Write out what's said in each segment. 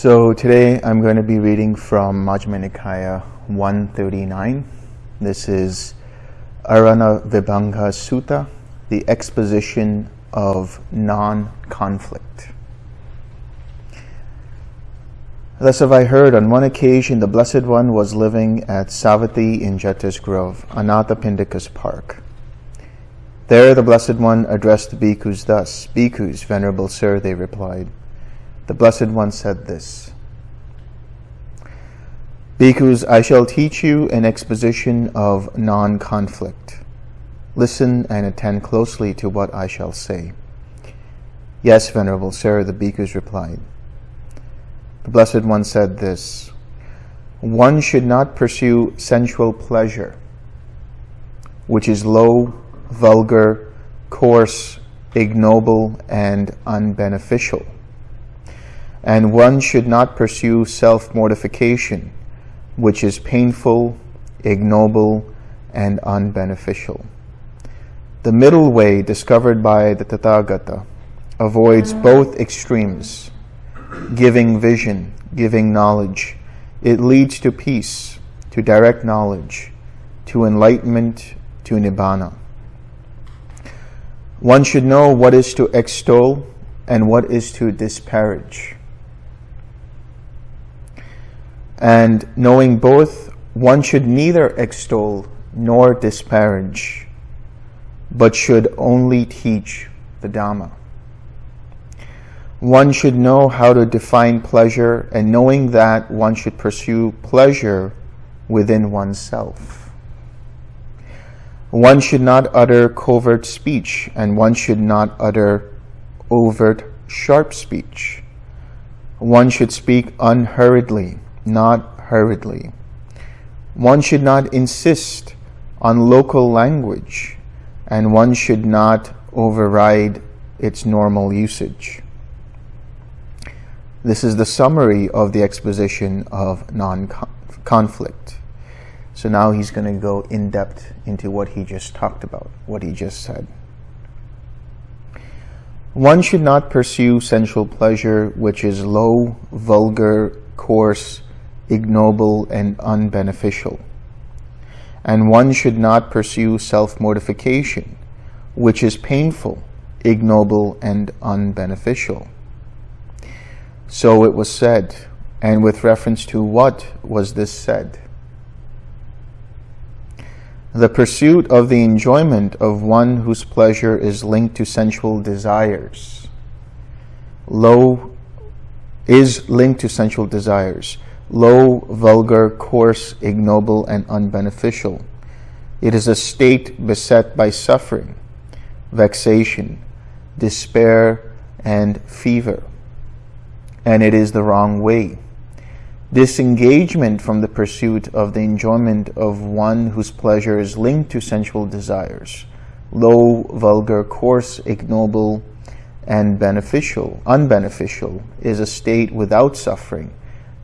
So today I'm going to be reading from Majjhima Nikaya 139. This is Arana Vibhanga Sutta, the exposition of non-conflict. Thus have I heard on one occasion the Blessed One was living at Savatthi in Jeta's Grove, Anathapindika's park. There the Blessed One addressed the bhikkhus thus, Bhikkhus, Venerable Sir, they replied. The Blessed One said this, Bhikkhus, I shall teach you an exposition of non-conflict. Listen and attend closely to what I shall say. Yes, Venerable Sir, the bhikkhus replied. The Blessed One said this, One should not pursue sensual pleasure, which is low, vulgar, coarse, ignoble, and unbeneficial. And one should not pursue self-mortification, which is painful, ignoble, and unbeneficial. The middle way discovered by the Tathagata avoids both extremes, giving vision, giving knowledge. It leads to peace, to direct knowledge, to enlightenment, to nibbana. One should know what is to extol and what is to disparage. And knowing both, one should neither extol nor disparage, but should only teach the Dhamma. One should know how to define pleasure, and knowing that one should pursue pleasure within oneself. One should not utter covert speech, and one should not utter overt sharp speech. One should speak unhurriedly, not hurriedly. One should not insist on local language, and one should not override its normal usage. This is the summary of the exposition of non-conflict. So now he's going to go in depth into what he just talked about, what he just said. One should not pursue sensual pleasure which is low, vulgar, coarse, ignoble, and unbeneficial. And one should not pursue self-mortification, which is painful, ignoble, and unbeneficial. So it was said, and with reference to what was this said? The pursuit of the enjoyment of one whose pleasure is linked to sensual desires. Low is linked to sensual desires. Low, vulgar, coarse, ignoble, and unbeneficial. It is a state beset by suffering, vexation, despair, and fever. And it is the wrong way disengagement from the pursuit of the enjoyment of one whose pleasure is linked to sensual desires, low, vulgar, coarse, ignoble, and beneficial, unbeneficial, is a state without suffering,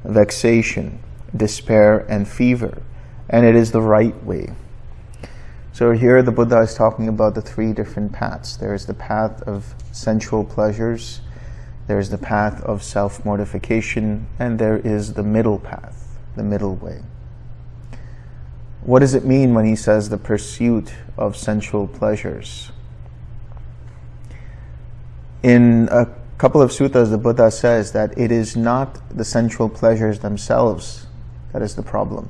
vexation, despair, and fever, and it is the right way. So here the Buddha is talking about the three different paths. There is the path of sensual pleasures, there's the path of self-mortification, and there is the middle path, the middle way. What does it mean when he says the pursuit of sensual pleasures? In a couple of suttas, the Buddha says that it is not the sensual pleasures themselves that is the problem.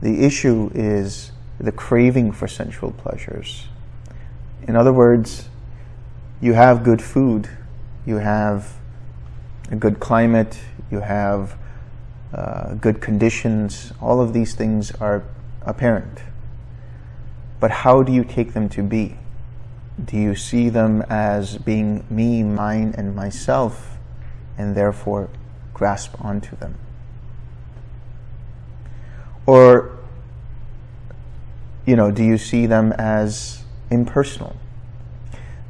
The issue is the craving for sensual pleasures. In other words, you have good food, you have a good climate, you have uh, good conditions, all of these things are apparent. But how do you take them to be? Do you see them as being me, mine, and myself, and therefore grasp onto them? Or, you know, do you see them as impersonal?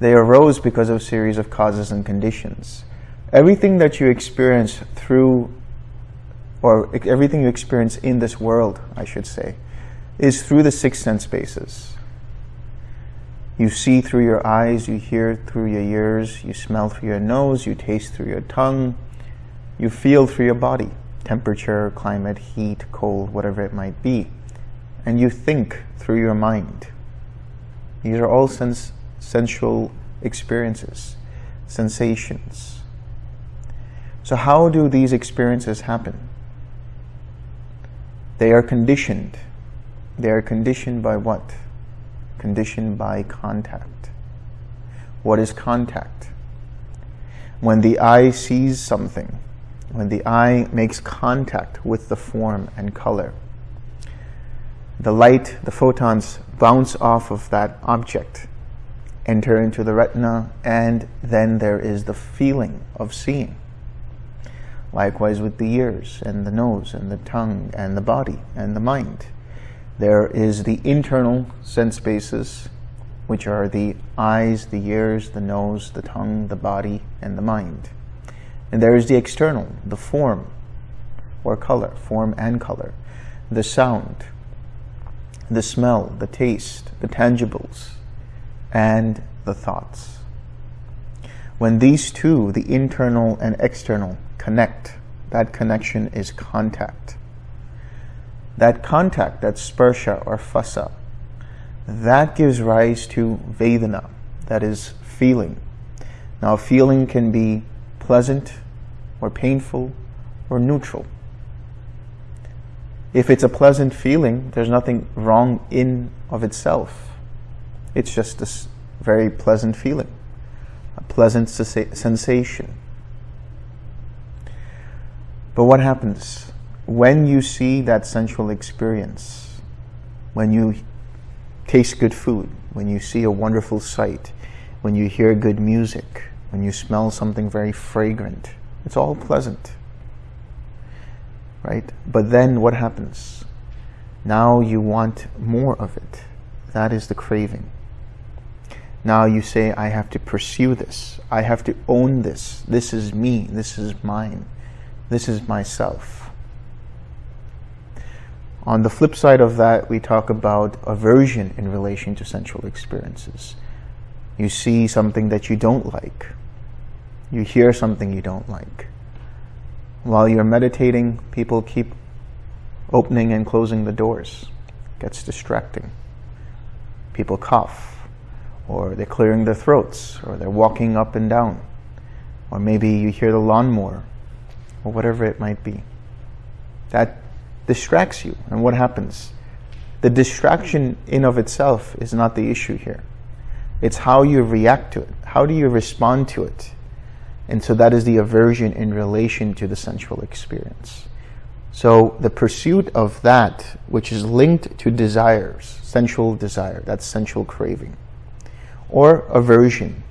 They arose because of a series of causes and conditions. Everything that you experience through, or everything you experience in this world, I should say, is through the six sense bases. You see through your eyes, you hear through your ears, you smell through your nose, you taste through your tongue, You feel through your body, temperature, climate, heat, cold, whatever it might be. And you think through your mind. These are all sens sensual experiences, sensations. So how do these experiences happen? They are conditioned. They are conditioned by what? Conditioned by contact. What is contact? When the eye sees something, when the eye makes contact with the form and color, the light, the photons bounce off of that object, enter into the retina, and then there is the feeling of seeing. Likewise with the ears and the nose and the tongue and the body and the mind. There is the internal sense bases, which are the eyes, the ears, the nose, the tongue, the body, and the mind. And there is the external, the form or color, form and color, the sound, the smell, the taste, the tangibles, and the thoughts. When these two, the internal and external, connect, that connection is contact. That contact, that sparsha or phassa, that gives rise to vedana, that is feeling. Now feeling can be pleasant or painful or neutral. If it's a pleasant feeling, there's nothing wrong in of itself. It's just a very pleasant feeling, a pleasant sensation. But what happens when you see that sensual experience, when you taste good food, when you see a wonderful sight, when you hear good music, when you smell something very fragrant, it's all pleasant right? But then what happens? Now you want more of it. That is the craving. Now you say, I have to pursue this. I have to own this. This is me. This is mine. This is myself. On the flip side of that, we talk about aversion in relation to sensual experiences. You see something that you don't like. You hear something you don't like. While you're meditating, people keep opening and closing the doors. It gets distracting. People cough, or they're clearing their throats, or they're walking up and down. Or maybe you hear the lawnmower, or whatever it might be. That distracts you. And what happens? The distraction in of itself is not the issue here. It's how you react to it. How do you respond to it? And so that is the aversion in relation to the sensual experience. So the pursuit of that, which is linked to desires, sensual desire, that's sensual craving, or aversion.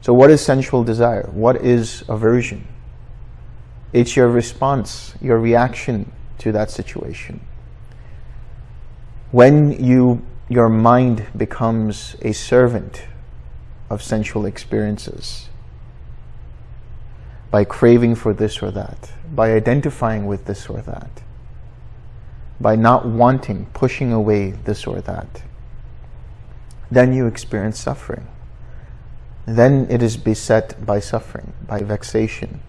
So what is sensual desire? What is aversion? It's your response, your reaction to that situation. When you, your mind becomes a servant of sensual experiences, by craving for this or that, by identifying with this or that, by not wanting, pushing away this or that, then you experience suffering. Then it is beset by suffering, by vexation.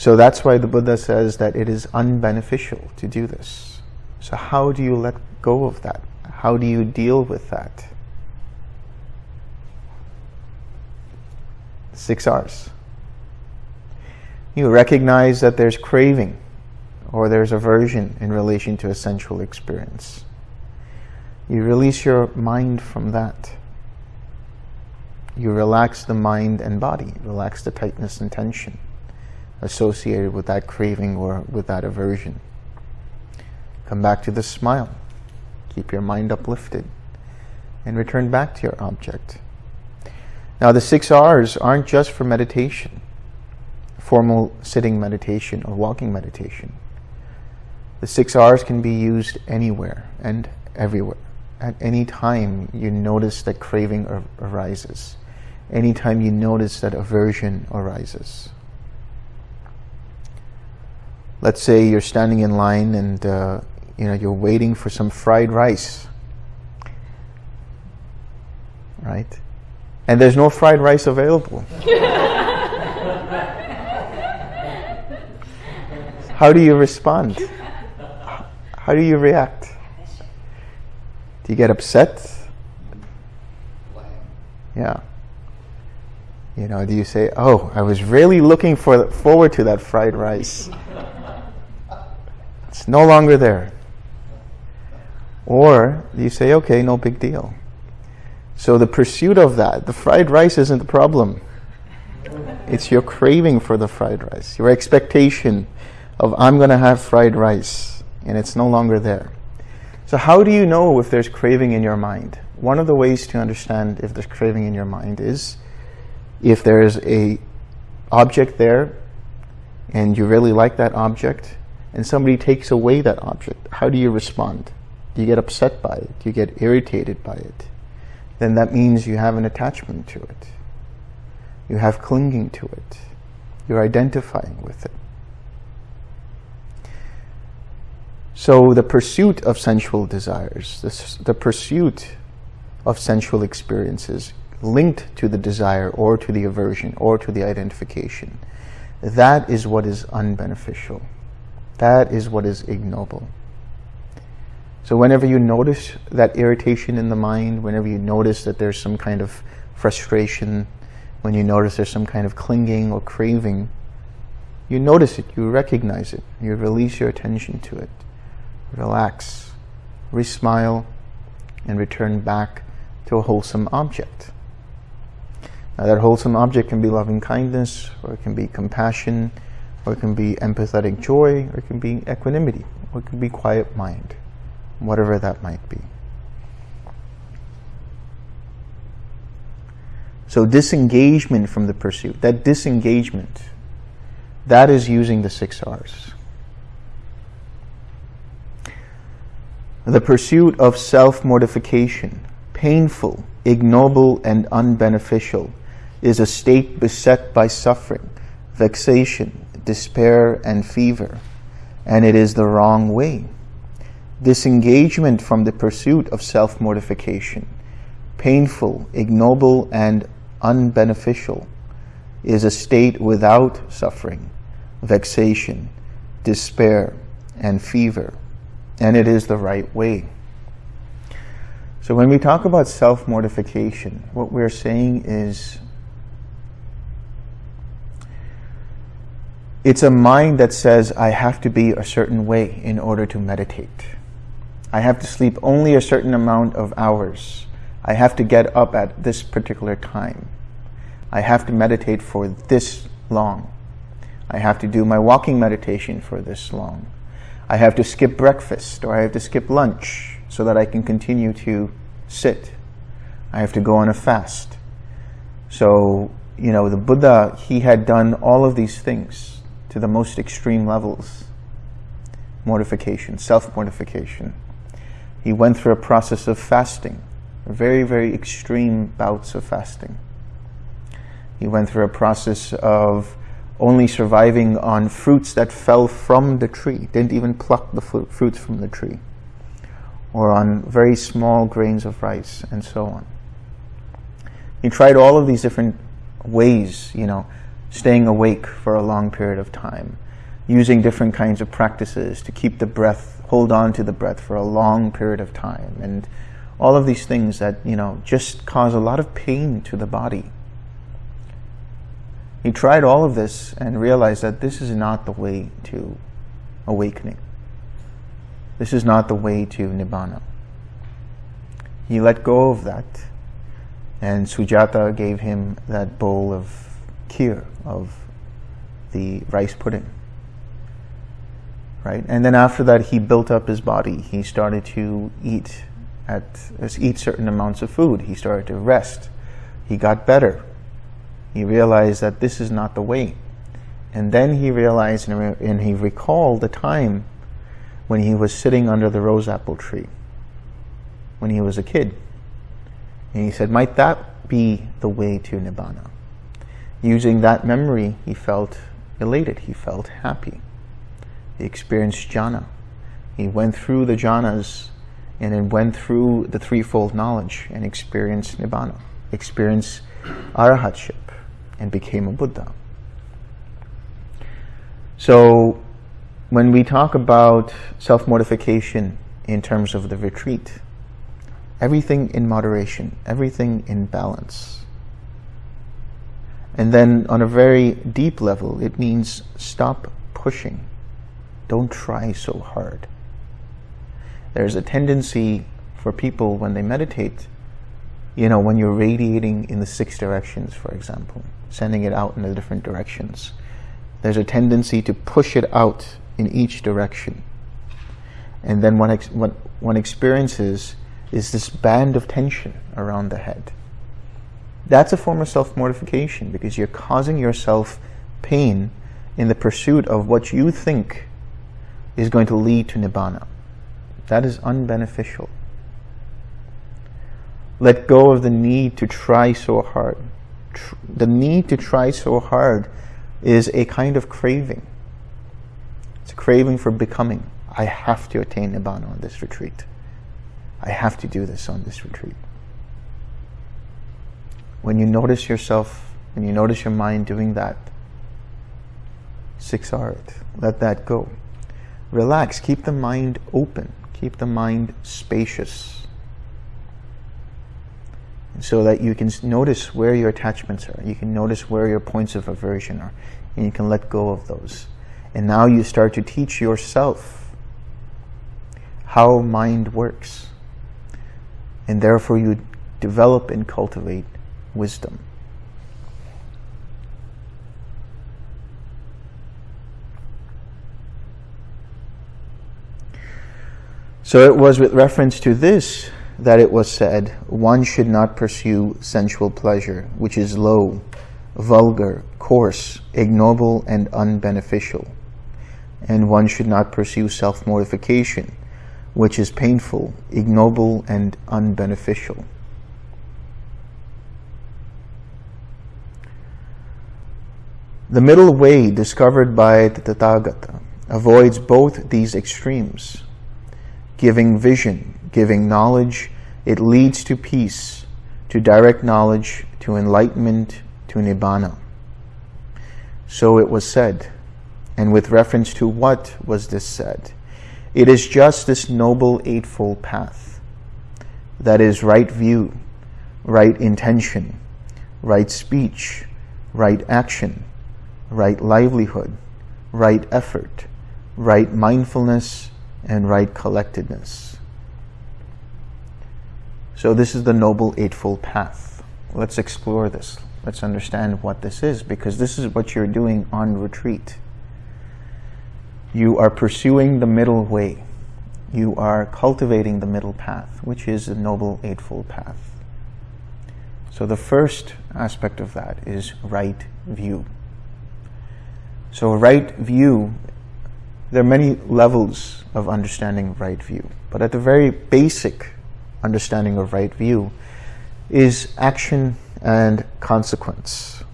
So that's why the Buddha says that it is unbeneficial to do this. So how do you let go of that? How do you deal with that? six R's. You recognize that there's craving or there's aversion in relation to a sensual experience. You release your mind from that. You relax the mind and body, relax the tightness and tension associated with that craving or with that aversion. Come back to the smile. Keep your mind uplifted and return back to your object. Now the six R's aren't just for meditation, formal sitting meditation or walking meditation. The six R's can be used anywhere and everywhere. At any time you notice that craving ar arises. Anytime you notice that aversion arises. Let's say you're standing in line and uh, you know you're waiting for some fried rice, right? and there's no fried rice available. How do you respond? How do you react? Do you get upset? Yeah. You know, do you say, "Oh, I was really looking for forward to that fried rice. It's no longer there." Or you say, "Okay, no big deal." So the pursuit of that, the fried rice isn't the problem. It's your craving for the fried rice, your expectation of I'm going to have fried rice, and it's no longer there. So how do you know if there's craving in your mind? One of the ways to understand if there's craving in your mind is if there's a object there and you really like that object and somebody takes away that object, how do you respond? Do you get upset by it? Do you get irritated by it? Then that means you have an attachment to it. You have clinging to it. You're identifying with it. So the pursuit of sensual desires, the, the pursuit of sensual experiences linked to the desire or to the aversion or to the identification, that is what is unbeneficial. That is what is ignoble. So whenever you notice that irritation in the mind, whenever you notice that there's some kind of frustration, when you notice there's some kind of clinging or craving, you notice it, you recognize it, you release your attention to it relax, re-smile, and return back to a wholesome object. Now that wholesome object can be loving kindness, or it can be compassion, or it can be empathetic joy, or it can be equanimity, or it can be quiet mind, whatever that might be. So disengagement from the pursuit, that disengagement, that is using the six R's. The pursuit of self-mortification, painful, ignoble, and unbeneficial, is a state beset by suffering, vexation, despair, and fever, and it is the wrong way. Disengagement from the pursuit of self-mortification, painful, ignoble, and unbeneficial, is a state without suffering, vexation, despair, and fever, and it is the right way. So when we talk about self-mortification, what we're saying is it's a mind that says, I have to be a certain way in order to meditate. I have to sleep only a certain amount of hours. I have to get up at this particular time. I have to meditate for this long. I have to do my walking meditation for this long. I have to skip breakfast or I have to skip lunch so that I can continue to sit. I have to go on a fast. So, you know, the Buddha, he had done all of these things to the most extreme levels. Mortification, self-mortification. He went through a process of fasting, very, very extreme bouts of fasting. He went through a process of only surviving on fruits that fell from the tree, didn't even pluck the fruits from the tree, or on very small grains of rice, and so on. He tried all of these different ways, you know, staying awake for a long period of time, using different kinds of practices to keep the breath, hold on to the breath for a long period of time, and all of these things that, you know, just cause a lot of pain to the body. He tried all of this and realized that this is not the way to awakening. This is not the way to Nibbana. He let go of that and Sujata gave him that bowl of kheer, of the rice pudding. Right? And then after that, he built up his body. He started to eat at eat certain amounts of food. He started to rest. He got better. He realized that this is not the way. And then he realized and he recalled the time when he was sitting under the rose apple tree when he was a kid. And he said, might that be the way to Nibbana? Using that memory, he felt elated. He felt happy. He experienced jhana. He went through the jhanas and then went through the threefold knowledge and experienced Nibbana, experienced arahatship and became a Buddha. So when we talk about self-mortification in terms of the retreat, everything in moderation, everything in balance. And then on a very deep level, it means stop pushing. Don't try so hard. There's a tendency for people when they meditate, you know, when you're radiating in the six directions, for example, sending it out in the different directions, there's a tendency to push it out in each direction. And then what, one experiences is this band of tension around the head. That's a form of self-mortification because you're causing yourself pain in the pursuit of what you think is going to lead to nibbana. That is unbeneficial. Let go of the need to try so hard. Tr the need to try so hard is a kind of craving. It's a craving for becoming. I have to attain Nibbana on this retreat. I have to do this on this retreat. When you notice yourself, when you notice your mind doing that, six art, let that go. Relax, keep the mind open, keep the mind spacious so that you can notice where your attachments are. You can notice where your points of aversion are, and you can let go of those. And now you start to teach yourself how mind works. And therefore you develop and cultivate wisdom. So it was with reference to this that it was said, one should not pursue sensual pleasure, which is low, vulgar, coarse, ignoble, and unbeneficial. And one should not pursue self-mortification, which is painful, ignoble, and unbeneficial. The middle way discovered by the Tathagata avoids both these extremes, giving vision, giving knowledge, it leads to peace, to direct knowledge, to enlightenment, to nibbana. So it was said. And with reference to what was this said? It is just this noble eightfold path. That is right view, right intention, right speech, right action, right livelihood, right effort, right mindfulness, and right collectedness. So this is the Noble Eightfold Path. Let's explore this. Let's understand what this is, because this is what you're doing on retreat. You are pursuing the middle way. You are cultivating the middle path, which is the Noble Eightfold Path. So the first aspect of that is right view. So right view, there are many levels of understanding right view, but at the very basic understanding of right view is action and consequence.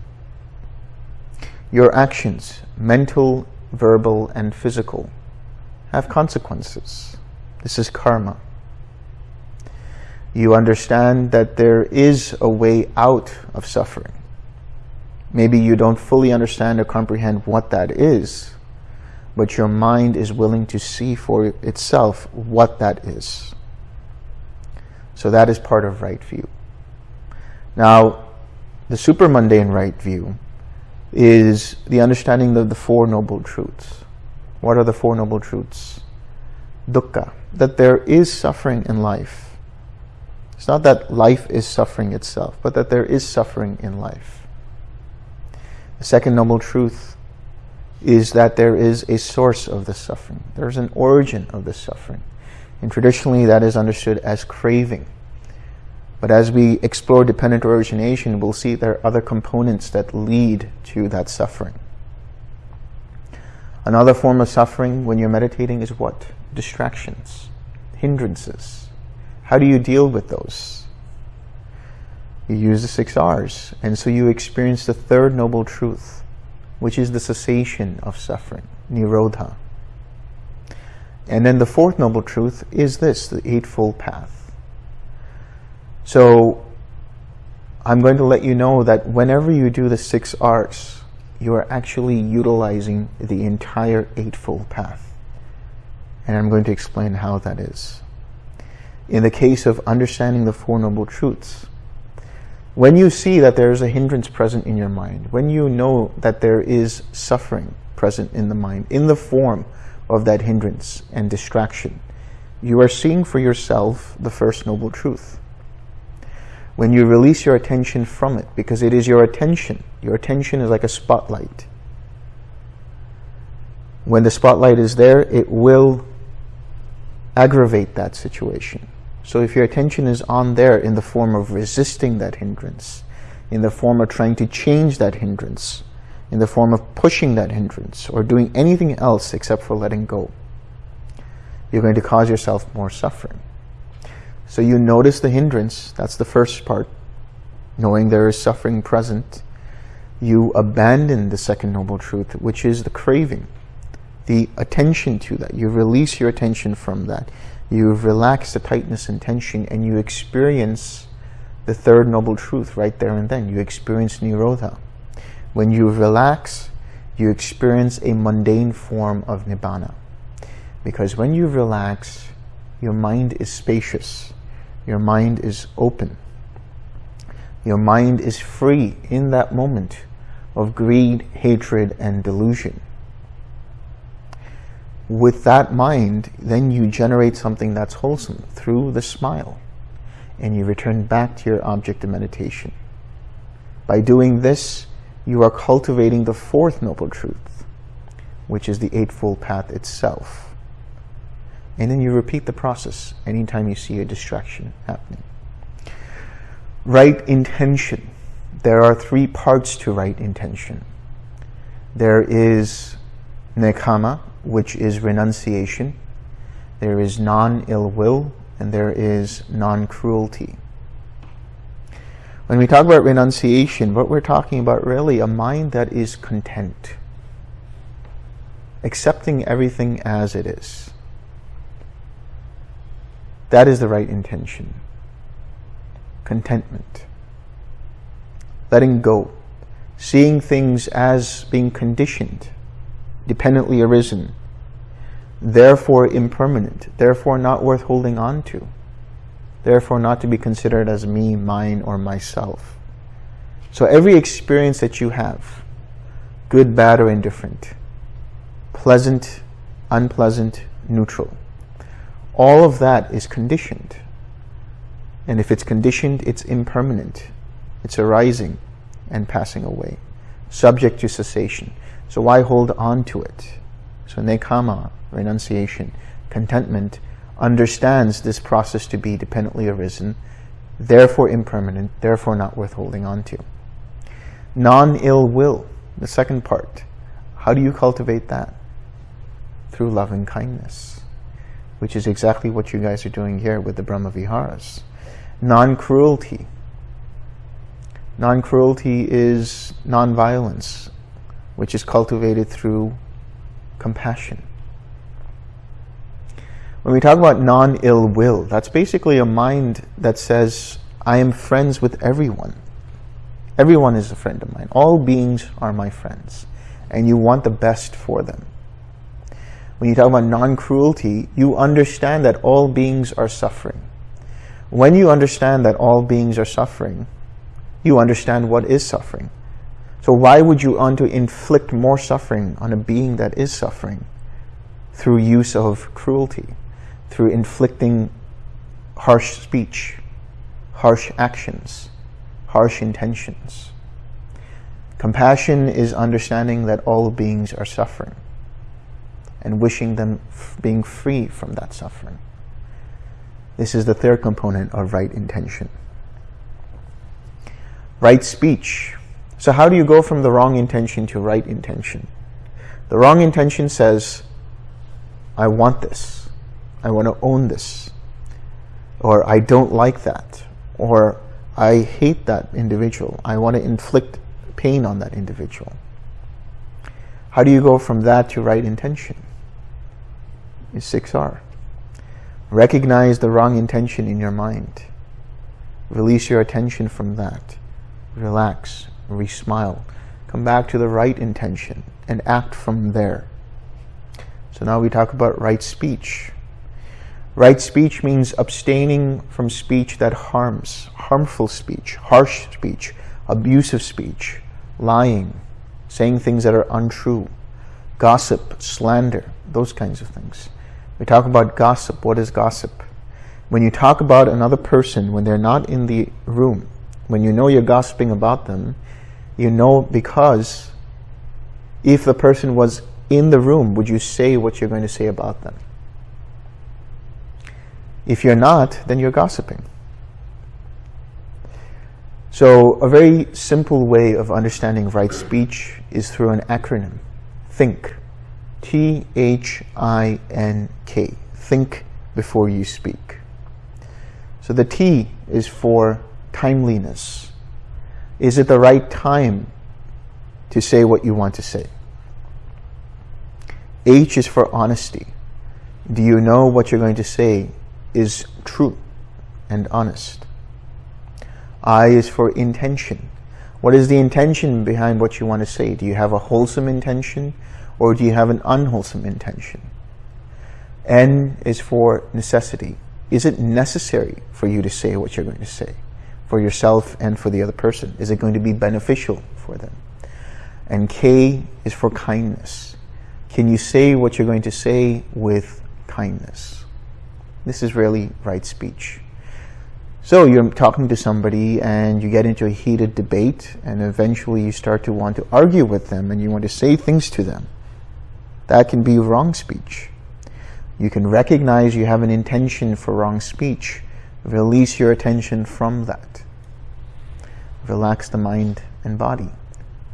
Your actions, mental, verbal, and physical, have consequences. This is karma. You understand that there is a way out of suffering. Maybe you don't fully understand or comprehend what that is, but your mind is willing to see for itself what that is. So that is part of right view. Now, the super mundane right view is the understanding of the Four Noble Truths. What are the Four Noble Truths? Dukkha, that there is suffering in life. It's not that life is suffering itself, but that there is suffering in life. Second Noble Truth is that there is a source of the suffering. There's an origin of the suffering. And traditionally that is understood as craving. But as we explore dependent origination, we'll see there are other components that lead to that suffering. Another form of suffering when you're meditating is what? Distractions, hindrances. How do you deal with those? You use the six R's. And so you experience the third noble truth, which is the cessation of suffering, Nirodha. And then the fourth noble truth is this, the Eightfold Path. So I'm going to let you know that whenever you do the six R's, you are actually utilizing the entire Eightfold Path. And I'm going to explain how that is. In the case of understanding the Four Noble Truths, when you see that there is a hindrance present in your mind, when you know that there is suffering present in the mind in the form of that hindrance and distraction, you are seeing for yourself the First Noble Truth. When you release your attention from it, because it is your attention, your attention is like a spotlight. When the spotlight is there, it will aggravate that situation. So if your attention is on there in the form of resisting that hindrance, in the form of trying to change that hindrance, in the form of pushing that hindrance, or doing anything else except for letting go, you're going to cause yourself more suffering. So you notice the hindrance, that's the first part, knowing there is suffering present. You abandon the second noble truth, which is the craving, the attention to that. You release your attention from that you relax the tightness and tension and you experience the third noble truth right there and then. You experience Nirodha. When you relax, you experience a mundane form of Nibbana. Because when you relax, your mind is spacious. Your mind is open. Your mind is free in that moment of greed, hatred, and delusion with that mind, then you generate something that's wholesome through the smile. And you return back to your object of meditation. By doing this, you are cultivating the fourth noble truth, which is the Eightfold Path itself. And then you repeat the process anytime you see a distraction happening. Right intention. There are three parts to right intention. There is nekkhamma, which is renunciation. There is non-ill will, and there is non-cruelty. When we talk about renunciation, what we're talking about really a mind that is content, accepting everything as it is. That is the right intention. Contentment. Letting go. Seeing things as being conditioned dependently arisen, therefore impermanent, therefore not worth holding on to, therefore not to be considered as me, mine, or myself. So every experience that you have, good, bad, or indifferent, pleasant, unpleasant, neutral, all of that is conditioned. And if it's conditioned, it's impermanent. It's arising and passing away, subject to cessation. So why hold on to it? So nekkhamma, renunciation, contentment, understands this process to be dependently arisen, therefore impermanent, therefore not worth holding on to. Non-ill will, the second part. How do you cultivate that? Through loving kindness, which is exactly what you guys are doing here with the Brahma Viharas. Non-cruelty. Non-cruelty is non-violence, which is cultivated through compassion. When we talk about non-ill will, that's basically a mind that says, I am friends with everyone. Everyone is a friend of mine. All beings are my friends. And you want the best for them. When you talk about non-cruelty, you understand that all beings are suffering. When you understand that all beings are suffering, you understand what is suffering. So why would you want to inflict more suffering on a being that is suffering through use of cruelty, through inflicting harsh speech, harsh actions, harsh intentions? Compassion is understanding that all beings are suffering and wishing them being free from that suffering. This is the third component of right intention. Right speech so how do you go from the wrong intention to right intention? The wrong intention says, I want this. I want to own this. Or I don't like that. Or I hate that individual. I want to inflict pain on that individual. How do you go from that to right intention? Is 6R. Recognize the wrong intention in your mind. Release your attention from that relax, re-smile. Come back to the right intention and act from there. So now we talk about right speech. Right speech means abstaining from speech that harms, harmful speech, harsh speech, abusive speech, lying, saying things that are untrue, gossip, slander, those kinds of things. We talk about gossip. What is gossip? When you talk about another person when they're not in the room, when you know you're gossiping about them, you know because if the person was in the room, would you say what you're going to say about them? If you're not, then you're gossiping. So a very simple way of understanding right speech is through an acronym. THINK. T-H-I-N-K. Think before you speak. So the T is for timeliness. Is it the right time to say what you want to say? H is for honesty. Do you know what you're going to say is true and honest? I is for intention. What is the intention behind what you want to say? Do you have a wholesome intention or do you have an unwholesome intention? N is for necessity. Is it necessary for you to say what you're going to say for yourself and for the other person? Is it going to be beneficial for them? And K is for kindness. Can you say what you're going to say with kindness? This is really right speech. So you're talking to somebody and you get into a heated debate and eventually you start to want to argue with them and you want to say things to them. That can be wrong speech. You can recognize you have an intention for wrong speech. Release your attention from that. Relax the mind and body.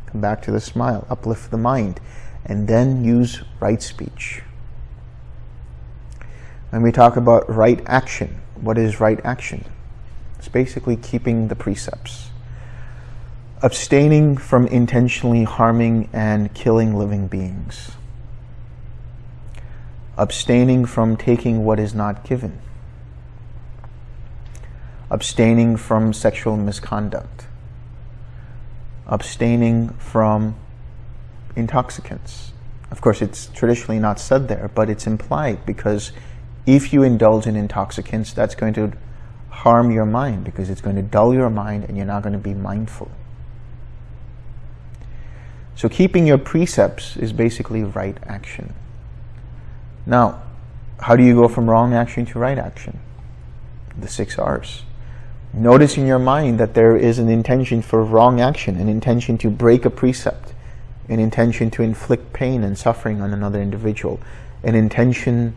Come back to the smile. Uplift the mind. And then use right speech. When we talk about right action, what is right action? It's basically keeping the precepts. Abstaining from intentionally harming and killing living beings abstaining from taking what is not given, abstaining from sexual misconduct, abstaining from intoxicants. Of course, it's traditionally not said there, but it's implied because if you indulge in intoxicants, that's going to harm your mind because it's going to dull your mind and you're not going to be mindful. So keeping your precepts is basically right action. Now, how do you go from wrong action to right action? The six R's. Notice in your mind that there is an intention for wrong action, an intention to break a precept, an intention to inflict pain and suffering on another individual, an intention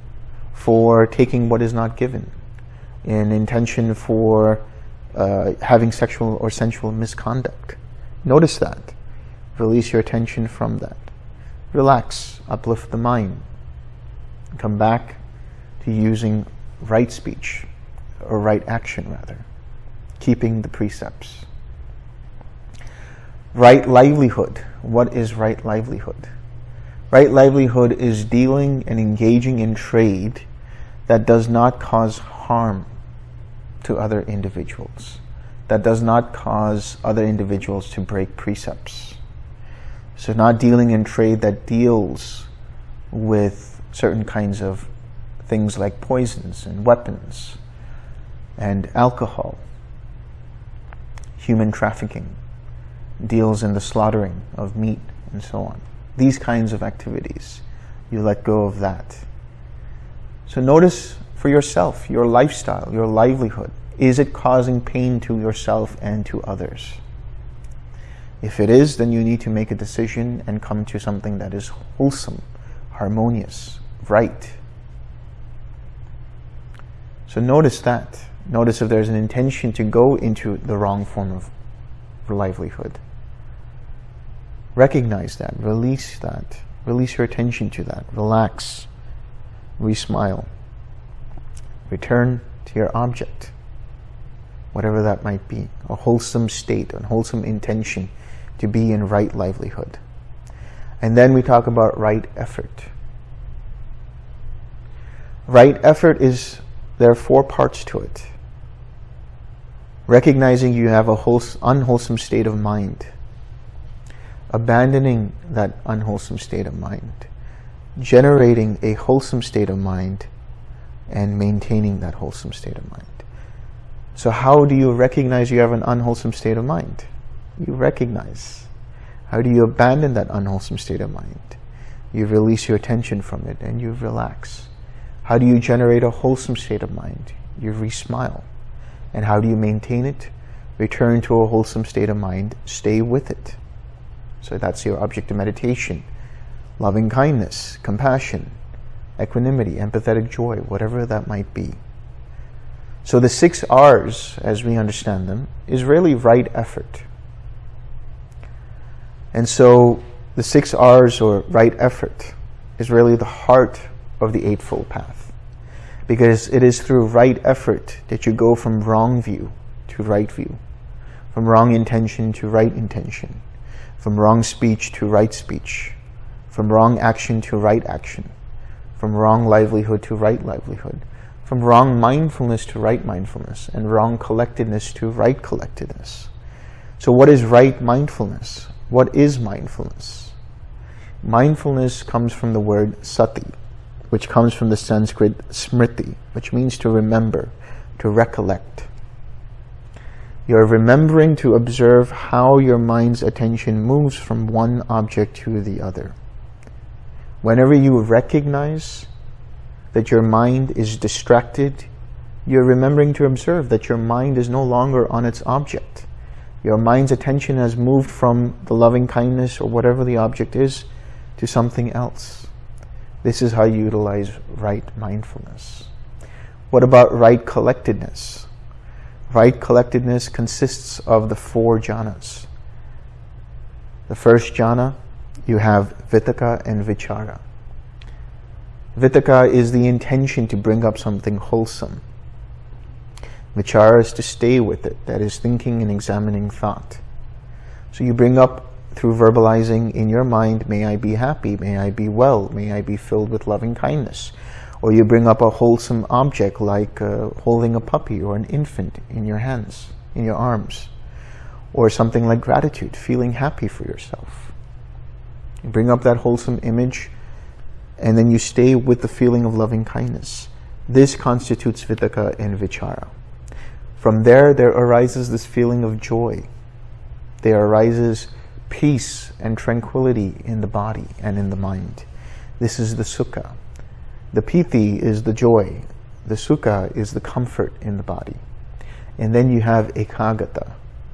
for taking what is not given, an intention for uh, having sexual or sensual misconduct. Notice that. Release your attention from that. Relax, uplift the mind, come back to using right speech, or right action rather, keeping the precepts. Right livelihood. What is right livelihood? Right livelihood is dealing and engaging in trade that does not cause harm to other individuals, that does not cause other individuals to break precepts. So not dealing in trade that deals with certain kinds of things like poisons and weapons and alcohol. Human trafficking deals in the slaughtering of meat and so on. These kinds of activities, you let go of that. So notice for yourself, your lifestyle, your livelihood. Is it causing pain to yourself and to others? If it is, then you need to make a decision and come to something that is wholesome, harmonious, right. So notice that. Notice if there's an intention to go into the wrong form of livelihood. Recognize that. Release that. Release your attention to that. Relax. Re-smile. Return to your object. Whatever that might be. A wholesome state, a wholesome intention to be in right livelihood. And then we talk about right effort. Right effort is, there are four parts to it. Recognizing you have a unwholesome state of mind, abandoning that unwholesome state of mind, generating a wholesome state of mind, and maintaining that wholesome state of mind. So how do you recognize you have an unwholesome state of mind? You recognize. How do you abandon that unwholesome state of mind? You release your attention from it and you relax. How do you generate a wholesome state of mind? You re-smile. And how do you maintain it? Return to a wholesome state of mind. Stay with it. So that's your object of meditation. Loving kindness, compassion, equanimity, empathetic joy, whatever that might be. So the six R's, as we understand them, is really right effort. And so the six R's, or right effort, is really the heart of the Eightfold Path. Because it is through right effort that you go from wrong view to right view, from wrong intention to right intention, from wrong speech to right speech, from wrong action to right action, from wrong livelihood to right livelihood, from wrong mindfulness to right mindfulness, and wrong collectedness to right collectedness. So what is right mindfulness? What is mindfulness? Mindfulness comes from the word sati, which comes from the Sanskrit smriti, which means to remember, to recollect. You're remembering to observe how your mind's attention moves from one object to the other. Whenever you recognize that your mind is distracted, you're remembering to observe that your mind is no longer on its object. Your mind's attention has moved from the loving kindness or whatever the object is to something else. This is how you utilize right mindfulness. What about right collectedness? Right collectedness consists of the four jhanas. The first jhana, you have vitakka and vichara. Vitakka is the intention to bring up something wholesome. Vichara is to stay with it, that is thinking and examining thought. So you bring up through verbalizing in your mind, may I be happy, may I be well, may I be filled with loving kindness. Or you bring up a wholesome object like uh, holding a puppy or an infant in your hands, in your arms. Or something like gratitude, feeling happy for yourself. You bring up that wholesome image and then you stay with the feeling of loving kindness. This constitutes vitakka and vichara. From there, there arises this feeling of joy. There arises peace and tranquility in the body and in the mind. This is the sukha. The piti is the joy. The sukha is the comfort in the body. And then you have ekaggata.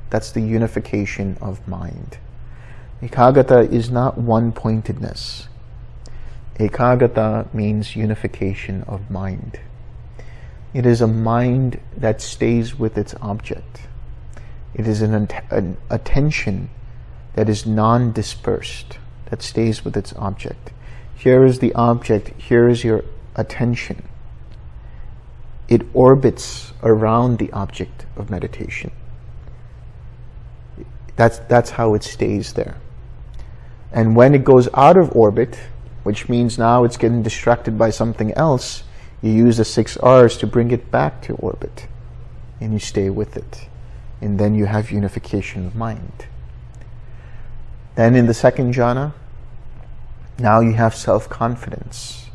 That's the unification of mind. Ekaggata is not one-pointedness. Ekaggata means unification of mind. It is a mind that stays with its object. It is an, an attention that is non-dispersed, that stays with its object. Here is the object, here is your attention. It orbits around the object of meditation. That's, that's how it stays there. And when it goes out of orbit, which means now it's getting distracted by something else, you use the six R's to bring it back to orbit and you stay with it. And then you have unification of mind. Then in the second jhana, now you have self-confidence.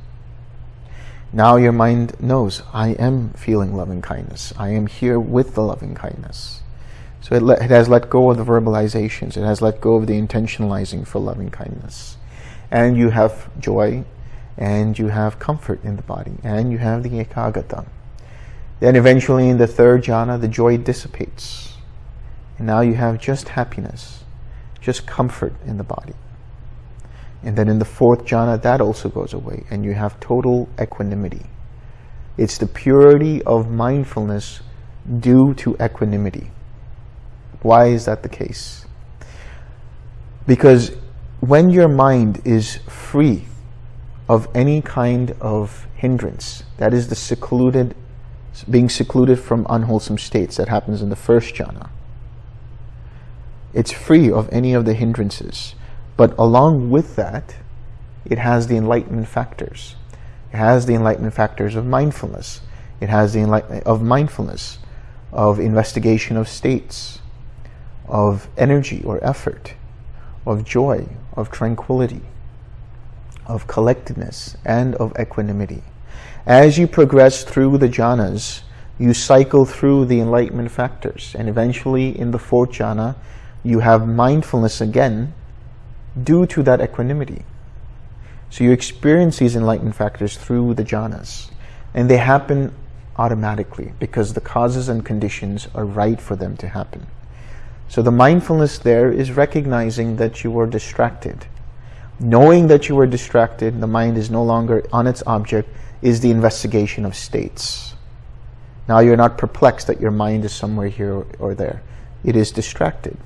Now your mind knows, I am feeling loving kindness. I am here with the loving kindness. So it, it has let go of the verbalizations. It has let go of the intentionalizing for loving kindness and you have joy and you have comfort in the body and you have the ekaggata. Then eventually in the third jhana, the joy dissipates. And now you have just happiness, just comfort in the body. And then in the fourth jhana, that also goes away and you have total equanimity. It's the purity of mindfulness due to equanimity. Why is that the case? Because when your mind is free of any kind of hindrance, that is the secluded, being secluded from unwholesome states, that happens in the first jhana. It's free of any of the hindrances. But along with that, it has the enlightenment factors. It has the enlightenment factors of mindfulness. It has the enlightenment of mindfulness, of investigation of states, of energy or effort, of joy, of tranquility, of collectedness, and of equanimity. As you progress through the jhanas, you cycle through the enlightenment factors, and eventually in the fourth jhana, you have mindfulness again due to that equanimity. So you experience these enlightened factors through the jhanas, and they happen automatically because the causes and conditions are right for them to happen. So the mindfulness there is recognizing that you are distracted. Knowing that you are distracted, the mind is no longer on its object, is the investigation of states. Now you're not perplexed that your mind is somewhere here or there. It is distracted.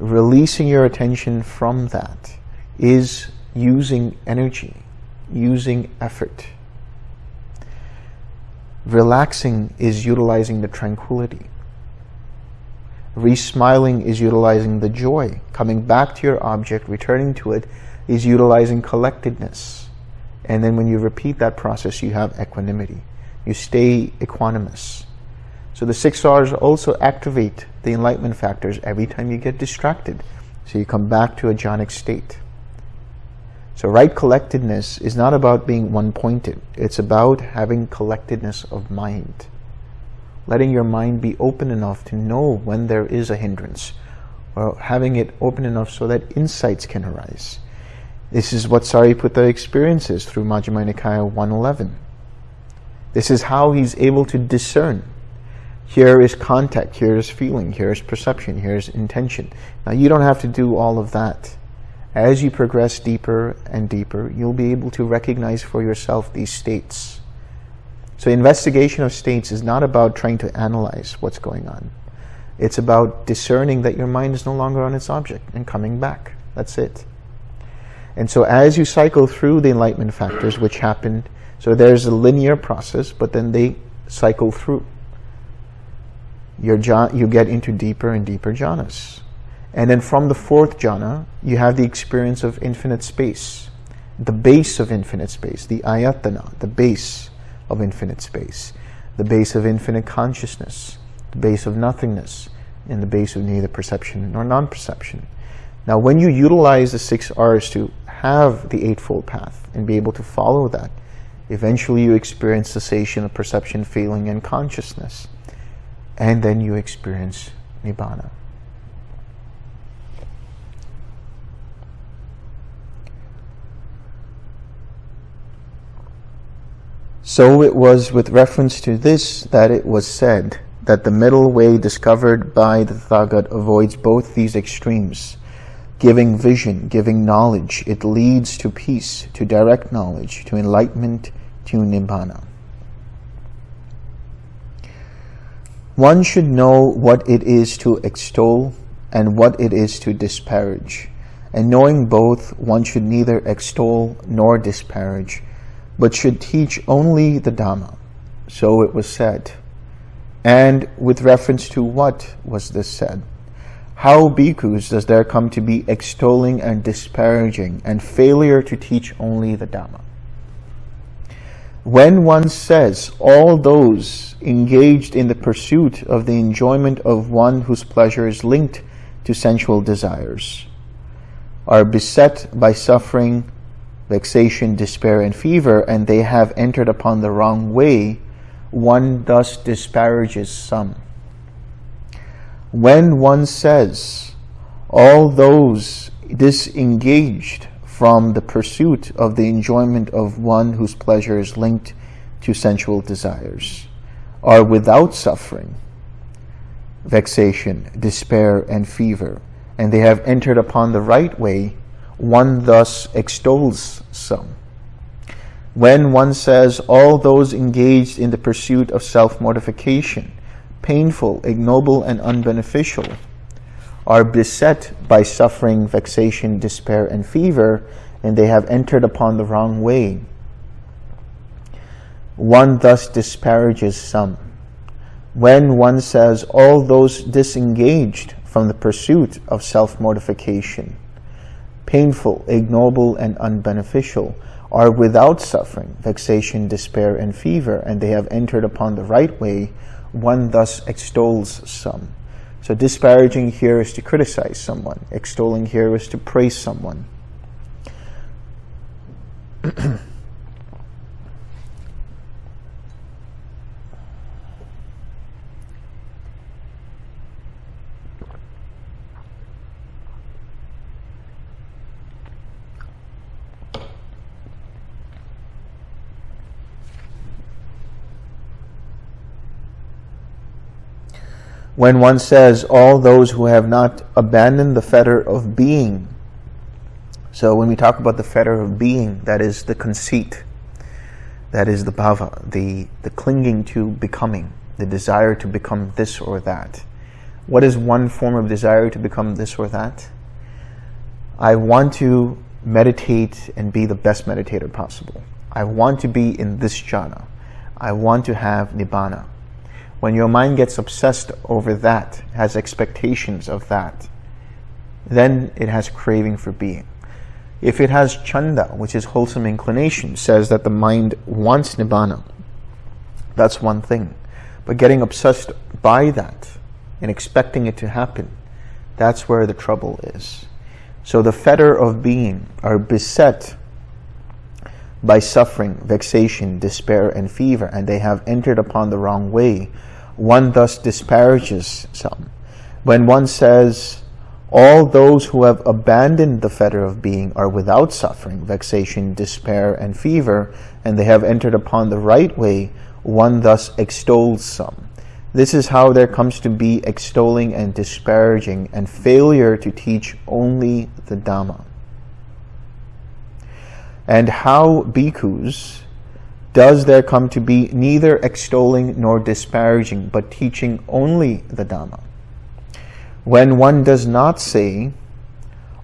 Releasing your attention from that is using energy, using effort. Relaxing is utilizing the tranquility. Resmiling is utilizing the joy. Coming back to your object, returning to it, is utilizing collectedness. And then when you repeat that process, you have equanimity. You stay equanimous. So the six R's also activate the enlightenment factors every time you get distracted. So you come back to a jhanic state. So right collectedness is not about being one-pointed. It's about having collectedness of mind. Letting your mind be open enough to know when there is a hindrance or having it open enough so that insights can arise. This is what Sariputta experiences through Majjhima Nikaya 111. This is how he's able to discern. Here is contact, here is feeling, here is perception, here is intention. Now you don't have to do all of that. As you progress deeper and deeper, you'll be able to recognize for yourself these states. So investigation of states is not about trying to analyze what's going on. It's about discerning that your mind is no longer on its object and coming back. That's it. And so as you cycle through the enlightenment factors, which happen, so there's a linear process, but then they cycle through. Your, you get into deeper and deeper jhanas. And then from the fourth jhana, you have the experience of infinite space, the base of infinite space, the ayatana, the base of infinite space, the base of infinite consciousness, the base of nothingness, and the base of neither perception nor non-perception. Now, when you utilize the six R's to have the Eightfold Path and be able to follow that, eventually you experience cessation of perception, feeling, and consciousness. And then you experience Nibbana. So it was with reference to this that it was said that the middle way discovered by the Tathagata avoids both these extremes. Giving vision, giving knowledge, it leads to peace, to direct knowledge, to enlightenment, to Nibbana. One should know what it is to extol and what it is to disparage. And knowing both, one should neither extol nor disparage, but should teach only the Dhamma. So it was said. And with reference to what was this said? How bhikkhus does there come to be extolling and disparaging and failure to teach only the Dhamma? When one says all those engaged in the pursuit of the enjoyment of one whose pleasure is linked to sensual desires are beset by suffering vexation, despair, and fever, and they have entered upon the wrong way, one thus disparages some. When one says, all those disengaged from the pursuit of the enjoyment of one whose pleasure is linked to sensual desires are without suffering, vexation, despair, and fever, and they have entered upon the right way, one thus extols some. When one says all those engaged in the pursuit of self-mortification, painful, ignoble, and unbeneficial, are beset by suffering, vexation, despair, and fever, and they have entered upon the wrong way. One thus disparages some. When one says all those disengaged from the pursuit of self-mortification, painful, ignoble, and unbeneficial, are without suffering, vexation, despair, and fever, and they have entered upon the right way, one thus extols some. So disparaging here is to criticize someone. Extolling here is to praise someone. when one says all those who have not abandoned the fetter of being. So when we talk about the fetter of being, that is the conceit, that is the bhava, the, the clinging to becoming, the desire to become this or that. What is one form of desire to become this or that? I want to meditate and be the best meditator possible. I want to be in this jhana. I want to have nibbana. When your mind gets obsessed over that, has expectations of that, then it has craving for being. If it has chanda, which is wholesome inclination, says that the mind wants nibbana, that's one thing. But getting obsessed by that and expecting it to happen, that's where the trouble is. So the fetter of being are beset by suffering, vexation, despair, and fever, and they have entered upon the wrong way one thus disparages some. When one says, all those who have abandoned the fetter of being are without suffering, vexation, despair, and fever, and they have entered upon the right way, one thus extols some. This is how there comes to be extolling and disparaging and failure to teach only the Dhamma. And how bhikkhus does there come to be neither extolling nor disparaging, but teaching only the Dhamma. When one does not say,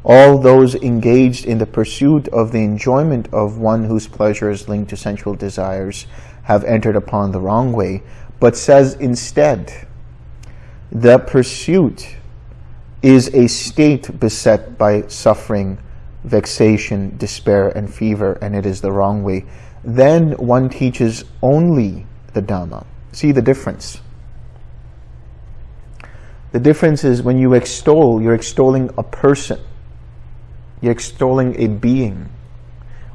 all those engaged in the pursuit of the enjoyment of one whose pleasure is linked to sensual desires have entered upon the wrong way, but says instead, the pursuit is a state beset by suffering, vexation, despair, and fever, and it is the wrong way then one teaches only the Dhamma. See the difference. The difference is when you extol, you're extolling a person. You're extolling a being.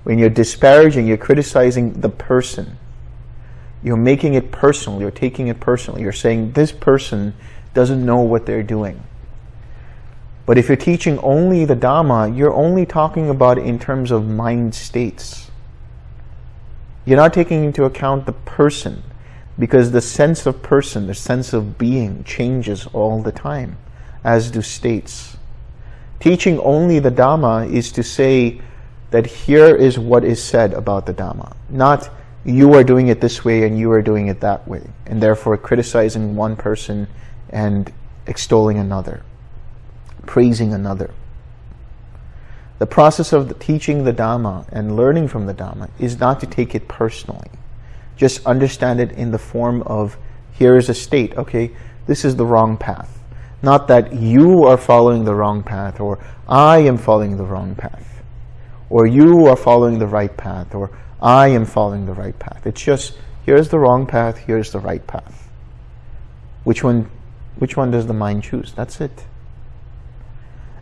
When you're disparaging, you're criticizing the person. You're making it personal. You're taking it personally. You're saying this person doesn't know what they're doing. But if you're teaching only the Dhamma, you're only talking about in terms of mind states. You're not taking into account the person because the sense of person, the sense of being changes all the time, as do states. Teaching only the Dhamma is to say that here is what is said about the Dhamma, not you are doing it this way and you are doing it that way, and therefore criticizing one person and extolling another, praising another. The process of the teaching the Dhamma and learning from the Dhamma is not to take it personally. Just understand it in the form of, here is a state, okay, this is the wrong path. Not that you are following the wrong path, or I am following the wrong path, or you are following the right path, or I am following the right path. It's just, here's the wrong path, here's the right path. Which one, which one does the mind choose? That's it.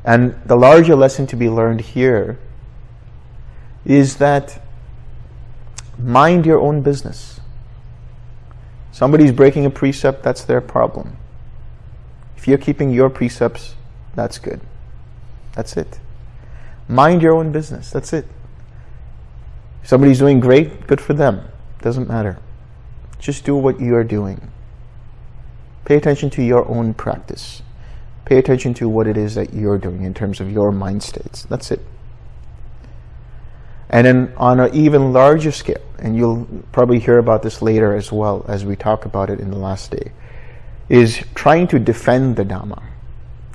And the larger lesson to be learned here is that mind your own business. Somebody's breaking a precept, that's their problem. If you're keeping your precepts, that's good. That's it. Mind your own business, that's it. If somebody's doing great, good for them. Doesn't matter. Just do what you are doing. Pay attention to your own practice. Pay attention to what it is that you're doing in terms of your mind states. That's it. And then on an even larger scale, and you'll probably hear about this later as well as we talk about it in the last day, is trying to defend the Dhamma.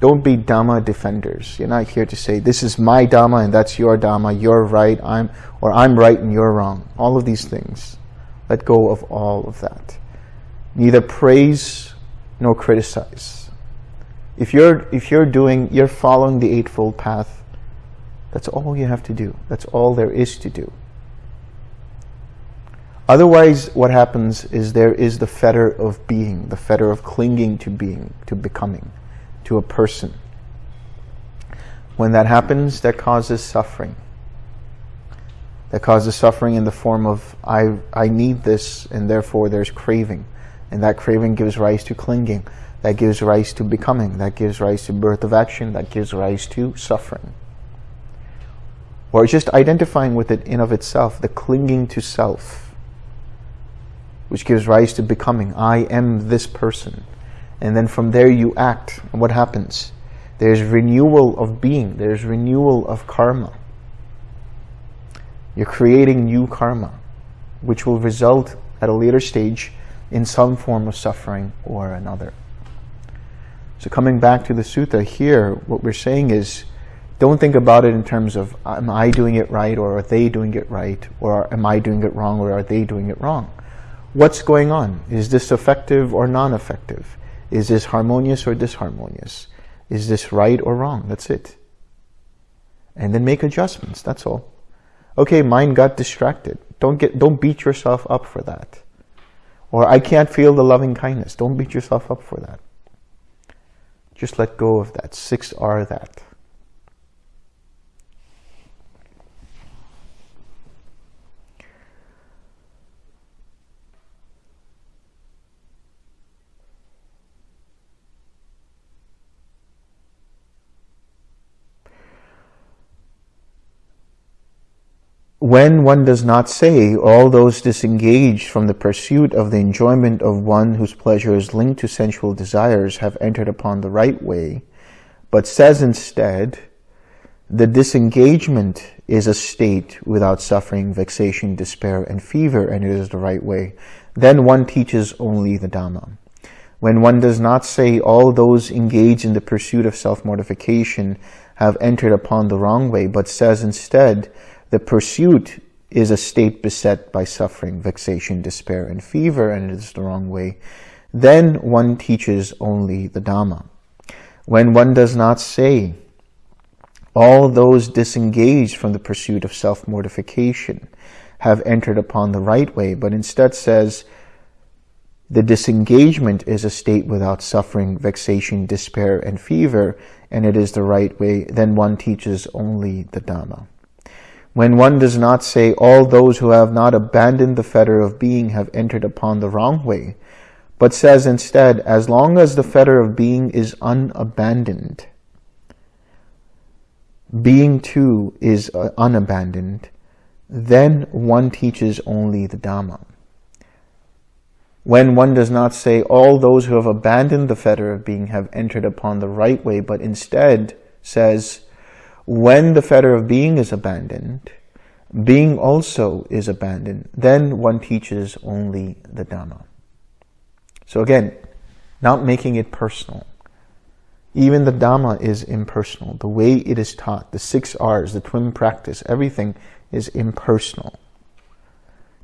Don't be Dhamma defenders. You're not here to say, this is my Dhamma and that's your Dhamma, you're right, I'm, or I'm right and you're wrong. All of these things. Let go of all of that. Neither praise nor criticize. If you're, if you're doing, you're following the Eightfold Path, that's all you have to do. That's all there is to do. Otherwise, what happens is there is the fetter of being, the fetter of clinging to being, to becoming, to a person. When that happens, that causes suffering. That causes suffering in the form of, I, I need this, and therefore there's craving. And that craving gives rise to clinging. That gives rise to becoming. That gives rise to birth of action. That gives rise to suffering. Or just identifying with it in of itself, the clinging to self, which gives rise to becoming. I am this person. And then from there you act. And what happens? There's renewal of being. There's renewal of karma. You're creating new karma, which will result at a later stage in some form of suffering or another. So coming back to the sutta here, what we're saying is, don't think about it in terms of, am I doing it right, or are they doing it right, or am I doing it wrong, or are they doing it wrong? What's going on? Is this effective or non-effective? Is this harmonious or disharmonious? Is this right or wrong? That's it. And then make adjustments, that's all. Okay, mind got distracted. Don't get don't beat yourself up for that. Or I can't feel the loving kindness. Don't beat yourself up for that. Just let go of that. Six R that. When one does not say, all those disengaged from the pursuit of the enjoyment of one whose pleasure is linked to sensual desires have entered upon the right way, but says instead, the disengagement is a state without suffering, vexation, despair, and fever, and it is the right way, then one teaches only the Dhamma. When one does not say all those engaged in the pursuit of self-mortification have entered upon the wrong way, but says instead, the pursuit is a state beset by suffering, vexation, despair, and fever, and it is the wrong way, then one teaches only the Dhamma. When one does not say, all those disengaged from the pursuit of self-mortification have entered upon the right way, but instead says, the disengagement is a state without suffering, vexation, despair, and fever, and it is the right way, then one teaches only the Dhamma. When one does not say, all those who have not abandoned the fetter of being have entered upon the wrong way, but says instead, as long as the fetter of being is unabandoned, being too is uh, unabandoned, then one teaches only the Dhamma. When one does not say, all those who have abandoned the fetter of being have entered upon the right way, but instead says, when the fetter of being is abandoned, being also is abandoned, then one teaches only the Dhamma. So again, not making it personal. Even the Dhamma is impersonal. The way it is taught, the six R's, the twin practice, everything is impersonal.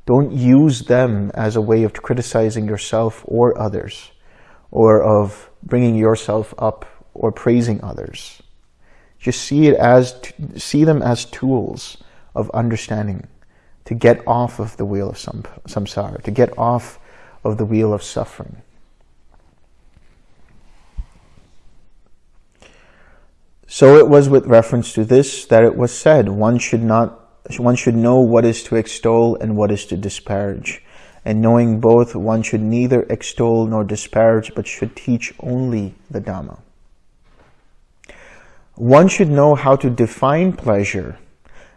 Don't use them as a way of criticizing yourself or others, or of bringing yourself up or praising others. Just see it as see them as tools of understanding to get off of the wheel of samsara, to get off of the wheel of suffering. So it was with reference to this that it was said, one should not one should know what is to extol and what is to disparage. And knowing both, one should neither extol nor disparage, but should teach only the Dhamma. One should know how to define pleasure,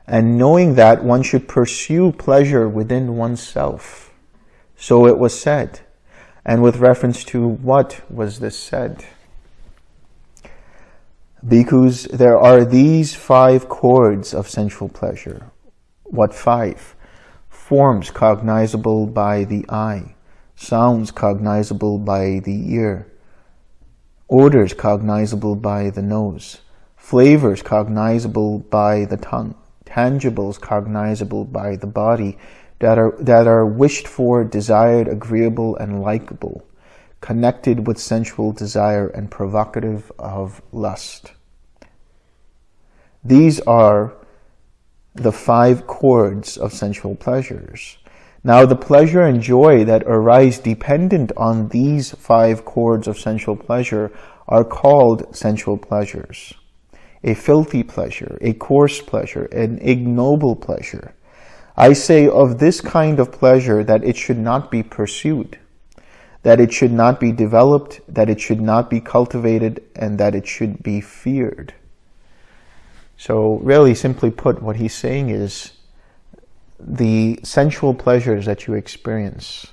and knowing that one should pursue pleasure within oneself. So it was said. And with reference to what was this said? Because there are these five chords of sensual pleasure. What five? Forms cognizable by the eye, sounds cognizable by the ear, odors cognizable by the nose, flavors cognizable by the tongue, tangibles cognizable by the body, that are, that are wished for, desired, agreeable, and likable, connected with sensual desire and provocative of lust. These are the five chords of sensual pleasures. Now the pleasure and joy that arise dependent on these five chords of sensual pleasure are called sensual pleasures. A filthy pleasure, a coarse pleasure, an ignoble pleasure. I say of this kind of pleasure that it should not be pursued, that it should not be developed, that it should not be cultivated, and that it should be feared. So really simply put, what he's saying is the sensual pleasures that you experience,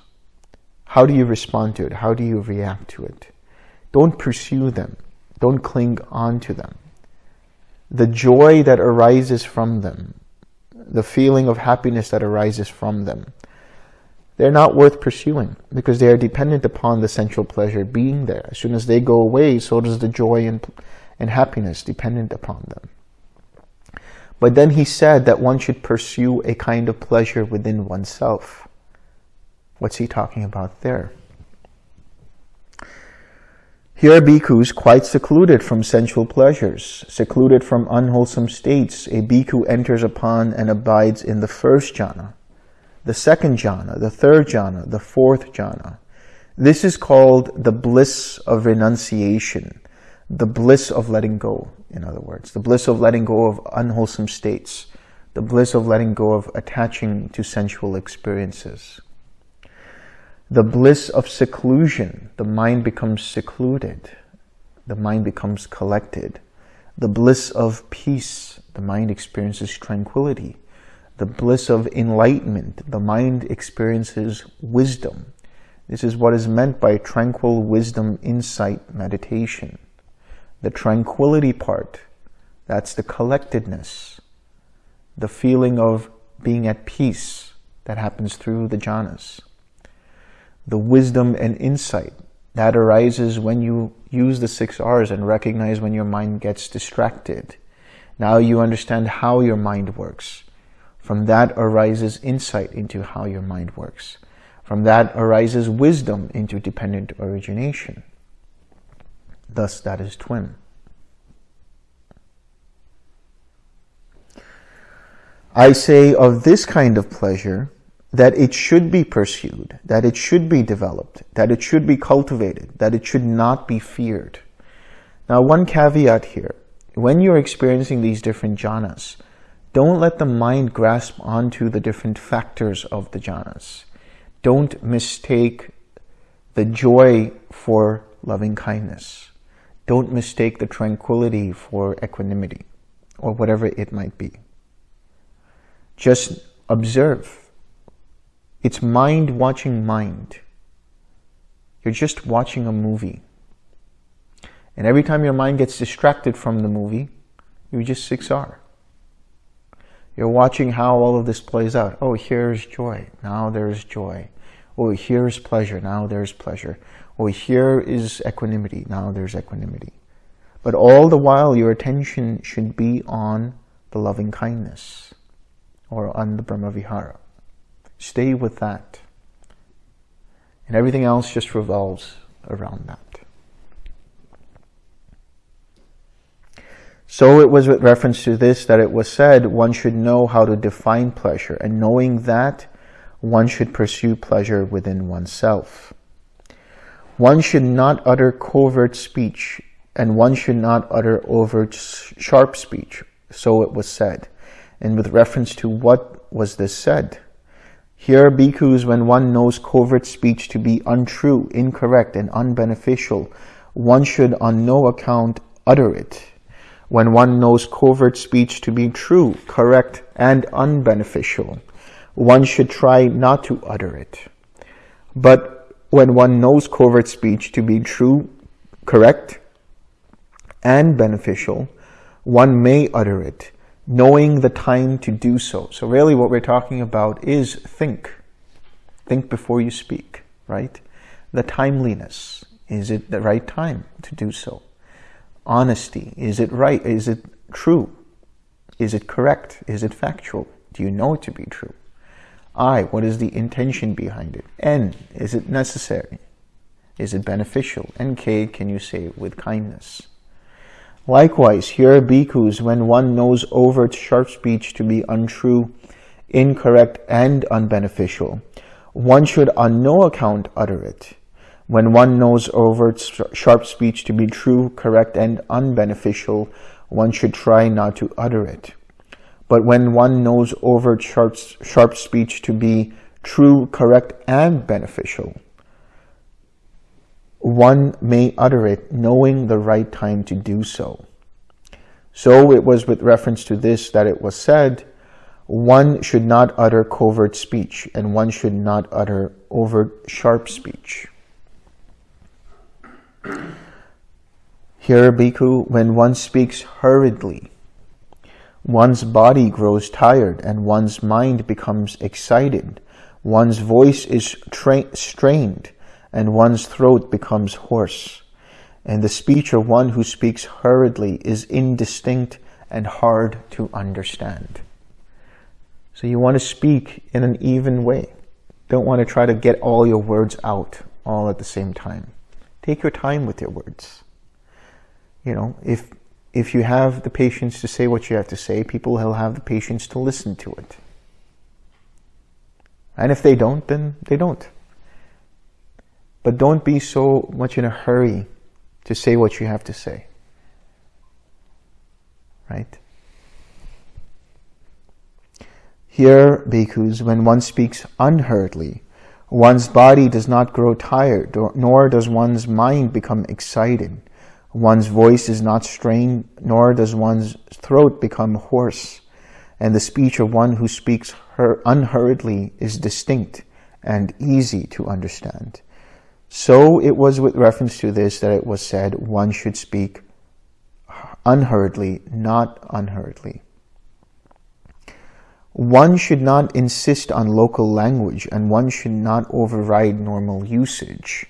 how do you respond to it? How do you react to it? Don't pursue them. Don't cling on to them. The joy that arises from them, the feeling of happiness that arises from them, they're not worth pursuing because they are dependent upon the sensual pleasure being there. As soon as they go away, so does the joy and, and happiness dependent upon them. But then he said that one should pursue a kind of pleasure within oneself. What's he talking about there? Here bhikkhus quite secluded from sensual pleasures, secluded from unwholesome states. A bhikkhu enters upon and abides in the first jhana, the second jhana, the third jhana, the fourth jhana. This is called the bliss of renunciation, the bliss of letting go, in other words, the bliss of letting go of unwholesome states, the bliss of letting go of attaching to sensual experiences. The bliss of seclusion, the mind becomes secluded, the mind becomes collected. The bliss of peace, the mind experiences tranquility. The bliss of enlightenment, the mind experiences wisdom. This is what is meant by tranquil wisdom insight meditation. The tranquility part, that's the collectedness, the feeling of being at peace that happens through the jhanas. The wisdom and insight that arises when you use the six R's and recognize when your mind gets distracted. Now you understand how your mind works. From that arises insight into how your mind works. From that arises wisdom into dependent origination. Thus, that is twin. I say of this kind of pleasure that it should be pursued, that it should be developed, that it should be cultivated, that it should not be feared. Now, one caveat here. When you're experiencing these different jhanas, don't let the mind grasp onto the different factors of the jhanas. Don't mistake the joy for loving kindness. Don't mistake the tranquility for equanimity or whatever it might be. Just observe. It's mind watching mind. You're just watching a movie. And every time your mind gets distracted from the movie, you just 6R. You're watching how all of this plays out. Oh, here's joy. Now there's joy. Oh, here's pleasure. Now there's pleasure. Oh, here is equanimity. Now there's equanimity. But all the while, your attention should be on the loving kindness or on the Brahmavihara. Stay with that. And everything else just revolves around that. So it was with reference to this that it was said one should know how to define pleasure, and knowing that, one should pursue pleasure within oneself. One should not utter covert speech, and one should not utter overt sharp speech. So it was said. And with reference to what was this said? Here, bhikkhus, when one knows covert speech to be untrue, incorrect, and unbeneficial, one should on no account utter it when one knows covert speech to be true, correct, and unbeneficial, one should try not to utter it. But when one knows covert speech to be true, correct, and beneficial, one may utter it, knowing the time to do so. So really what we're talking about is think. Think before you speak, right? The timeliness. Is it the right time to do so? honesty? Is it right? Is it true? Is it correct? Is it factual? Do you know it to be true? I, what is the intention behind it? N, is it necessary? Is it beneficial? And K, can you say it with kindness? Likewise, here are bhikkhus, when one knows overt sharp speech to be untrue, incorrect and unbeneficial, one should on no account utter it. When one knows overt sharp speech to be true, correct, and unbeneficial, one should try not to utter it. But when one knows overt sharp, sharp speech to be true, correct, and beneficial, one may utter it knowing the right time to do so. So it was with reference to this that it was said, one should not utter covert speech and one should not utter overt sharp speech. Here, Bhikkhu, when one speaks hurriedly, one's body grows tired and one's mind becomes excited. One's voice is strained and one's throat becomes hoarse. And the speech of one who speaks hurriedly is indistinct and hard to understand. So you want to speak in an even way. Don't want to try to get all your words out all at the same time. Take your time with your words. You know, if if you have the patience to say what you have to say, people will have the patience to listen to it. And if they don't, then they don't. But don't be so much in a hurry to say what you have to say. Right? Here, bhikkhus, when one speaks unhurriedly, one's body does not grow tired, nor does one's mind become excited. One's voice is not strained, nor does one's throat become hoarse. And the speech of one who speaks unhurriedly is distinct and easy to understand. So it was with reference to this that it was said one should speak unhurriedly, not unhurriedly. One should not insist on local language and one should not override normal usage.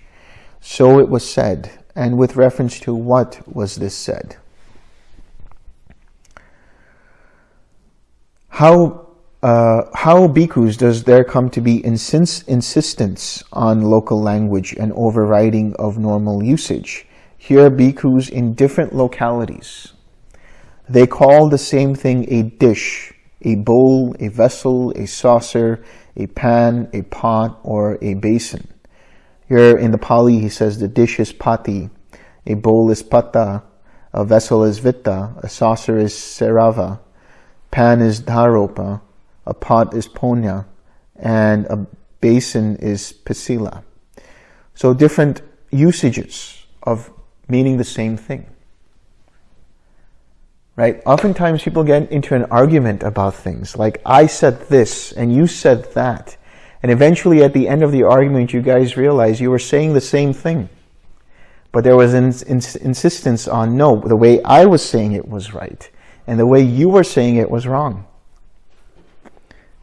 So it was said, and with reference to what was this said? How, uh, how bhikkhus does there come to be insist insistence on local language and overriding of normal usage? Here bhikkhus in different localities. They call the same thing a dish, a bowl, a vessel, a saucer, a pan, a pot, or a basin. Here in the Pali, he says the dish is pati, a bowl is pata, a vessel is vitta, a saucer is serava, pan is dharopa, a pot is ponya, and a basin is pasila. So different usages of meaning the same thing right? Oftentimes people get into an argument about things like I said this and you said that. And eventually at the end of the argument, you guys realize you were saying the same thing. But there was an ins insistence on, no, the way I was saying it was right. And the way you were saying it was wrong.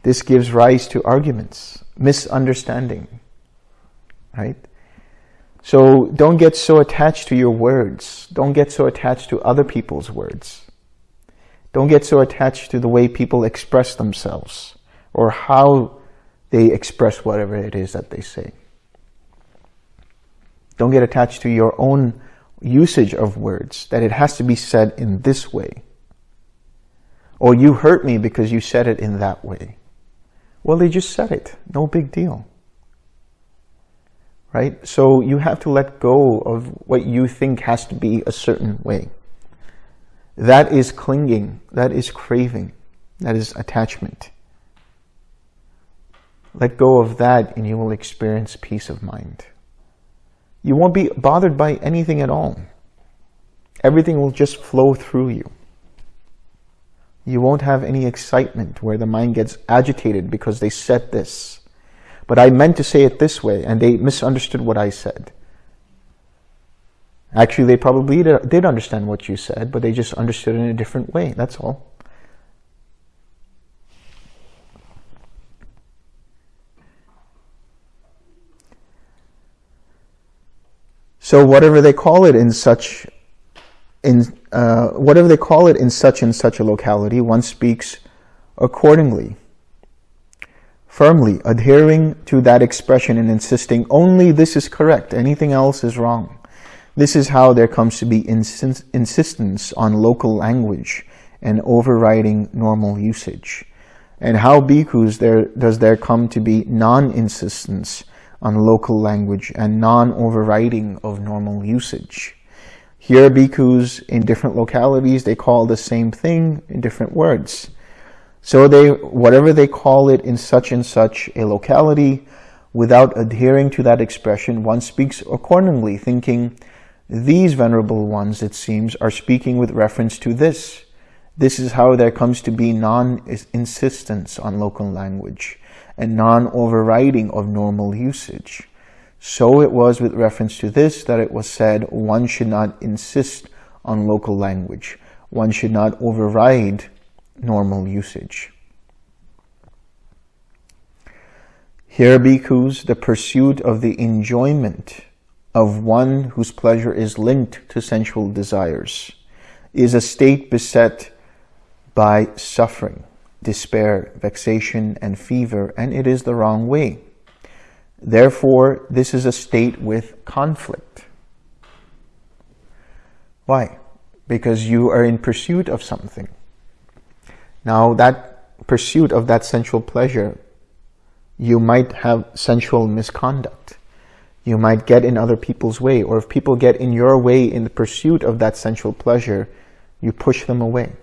This gives rise to arguments, misunderstanding, right? So don't get so attached to your words. Don't get so attached to other people's words. Don't get so attached to the way people express themselves or how they express whatever it is that they say. Don't get attached to your own usage of words, that it has to be said in this way. Or you hurt me because you said it in that way. Well, they just said it. No big deal. Right? So you have to let go of what you think has to be a certain way. That is clinging. That is craving. That is attachment. Let go of that and you will experience peace of mind. You won't be bothered by anything at all. Everything will just flow through you. You won't have any excitement where the mind gets agitated because they said this. But I meant to say it this way and they misunderstood what I said. Actually, they probably did understand what you said, but they just understood it in a different way. That's all. So whatever they call it in such, in uh, whatever they call it in such and such a locality, one speaks accordingly, firmly adhering to that expression and insisting only this is correct, anything else is wrong. This is how there comes to be insistence on local language and overriding normal usage. And how bhikkhus there does there come to be non-insistence on local language and non-overriding of normal usage. Here bhikkhus in different localities, they call the same thing in different words. So they, whatever they call it in such and such a locality, without adhering to that expression, one speaks accordingly, thinking, these venerable ones, it seems, are speaking with reference to this. This is how there comes to be non-insistence on local language and non-overriding of normal usage. So it was with reference to this that it was said one should not insist on local language. One should not override normal usage. Here, bhikkhus, the pursuit of the enjoyment of one whose pleasure is linked to sensual desires is a state beset by suffering, despair, vexation, and fever, and it is the wrong way. Therefore, this is a state with conflict. Why? Because you are in pursuit of something. Now, that pursuit of that sensual pleasure, you might have sensual misconduct. You might get in other people's way, or if people get in your way in the pursuit of that sensual pleasure, you push them away.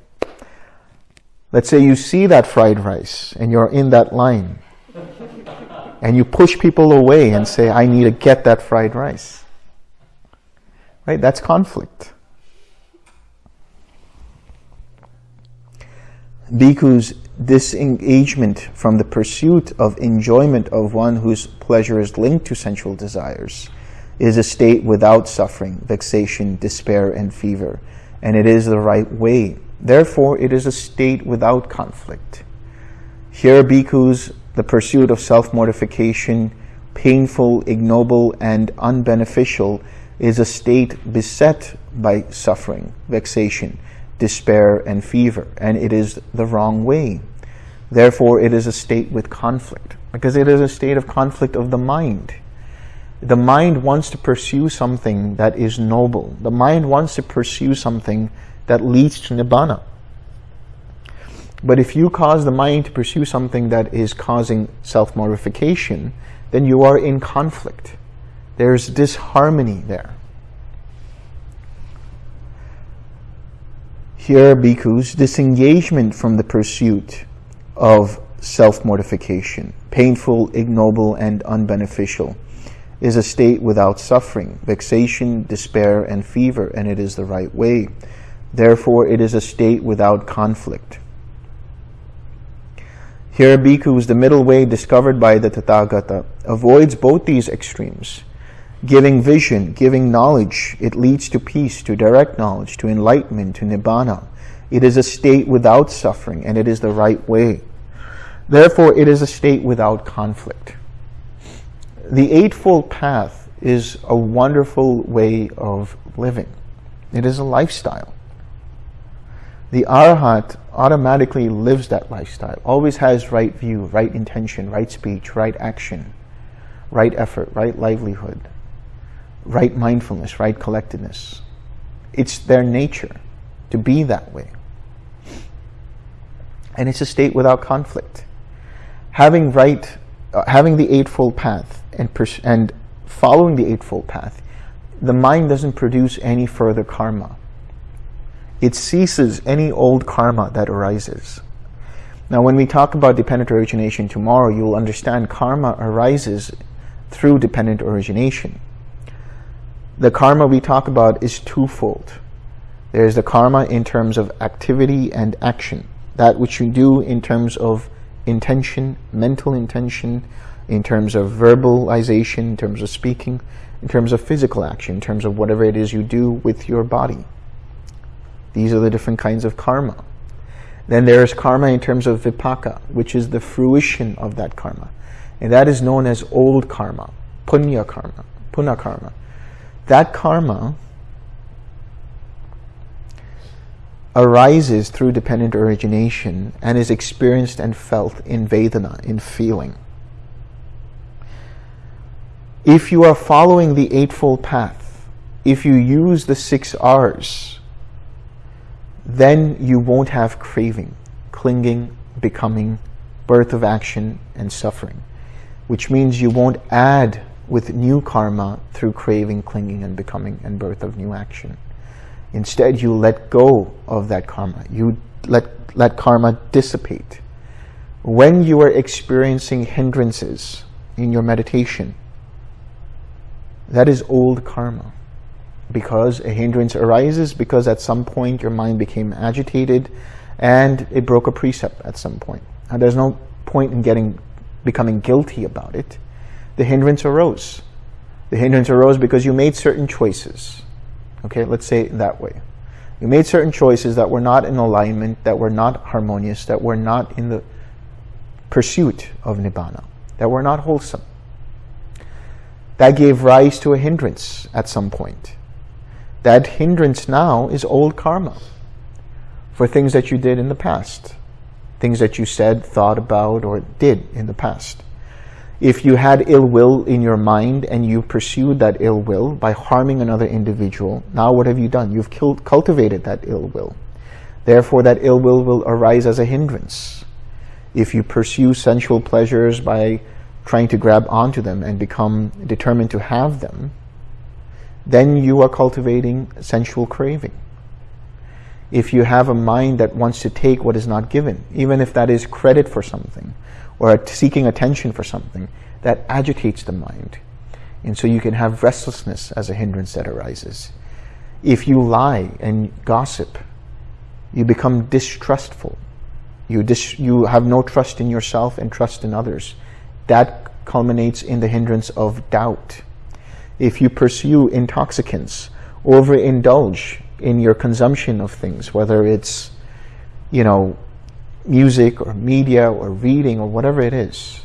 Let's say you see that fried rice and you're in that line and you push people away and say, I need to get that fried rice. Right? That's conflict. Bhikkhus disengagement from the pursuit of enjoyment of one whose pleasure is linked to sensual desires is a state without suffering, vexation, despair, and fever. And it is the right way. Therefore, it is a state without conflict. Here, bhikkhus, the pursuit of self-mortification, painful, ignoble, and unbeneficial, is a state beset by suffering, vexation, despair, and fever, and it is the wrong way. Therefore, it is a state with conflict, because it is a state of conflict of the mind. The mind wants to pursue something that is noble. The mind wants to pursue something that leads to Nibbana. But if you cause the mind to pursue something that is causing self-mortification, then you are in conflict. There's disharmony there. Here, bhikkhus, disengagement from the pursuit of self-mortification, painful, ignoble, and unbeneficial, is a state without suffering, vexation, despair, and fever, and it is the right way. Therefore, it is a state without conflict. Here, bhikkhus, the middle way discovered by the Tathagata avoids both these extremes giving vision, giving knowledge. It leads to peace, to direct knowledge, to enlightenment, to nibbana. It is a state without suffering, and it is the right way. Therefore, it is a state without conflict. The Eightfold Path is a wonderful way of living. It is a lifestyle. The Arhat automatically lives that lifestyle, always has right view, right intention, right speech, right action, right effort, right livelihood right mindfulness, right collectedness. It's their nature to be that way. And it's a state without conflict. Having right, uh, having the Eightfold Path and, and following the Eightfold Path, the mind doesn't produce any further karma. It ceases any old karma that arises. Now, when we talk about dependent origination tomorrow, you'll understand karma arises through dependent origination the karma we talk about is twofold. There's the karma in terms of activity and action. That which you do in terms of intention, mental intention, in terms of verbalization, in terms of speaking, in terms of physical action, in terms of whatever it is you do with your body. These are the different kinds of karma. Then there is karma in terms of vipaka, which is the fruition of that karma. And that is known as old karma, punya karma, punna karma. That karma arises through dependent origination and is experienced and felt in Vedana, in feeling. If you are following the Eightfold Path, if you use the six R's, then you won't have craving, clinging, becoming, birth of action and suffering, which means you won't add with new karma through craving, clinging, and becoming and birth of new action. Instead, you let go of that karma. You let, let karma dissipate. When you are experiencing hindrances in your meditation, that is old karma. Because a hindrance arises because at some point your mind became agitated and it broke a precept at some point. Now there's no point in getting becoming guilty about it. The hindrance arose. The hindrance arose because you made certain choices. Okay, let's say it that way. You made certain choices that were not in alignment, that were not harmonious, that were not in the pursuit of Nibbana, that were not wholesome. That gave rise to a hindrance at some point. That hindrance now is old karma for things that you did in the past, things that you said, thought about, or did in the past. If you had ill will in your mind and you pursued that ill will by harming another individual, now what have you done? You've killed, cultivated that ill will. Therefore, that ill will will arise as a hindrance. If you pursue sensual pleasures by trying to grab onto them and become determined to have them, then you are cultivating sensual craving. If you have a mind that wants to take what is not given, even if that is credit for something, or seeking attention for something, that agitates the mind. And so you can have restlessness as a hindrance that arises. If you lie and gossip, you become distrustful. You, dis you have no trust in yourself and trust in others. That culminates in the hindrance of doubt. If you pursue intoxicants, overindulge in your consumption of things, whether it's, you know, music or media or reading or whatever it is,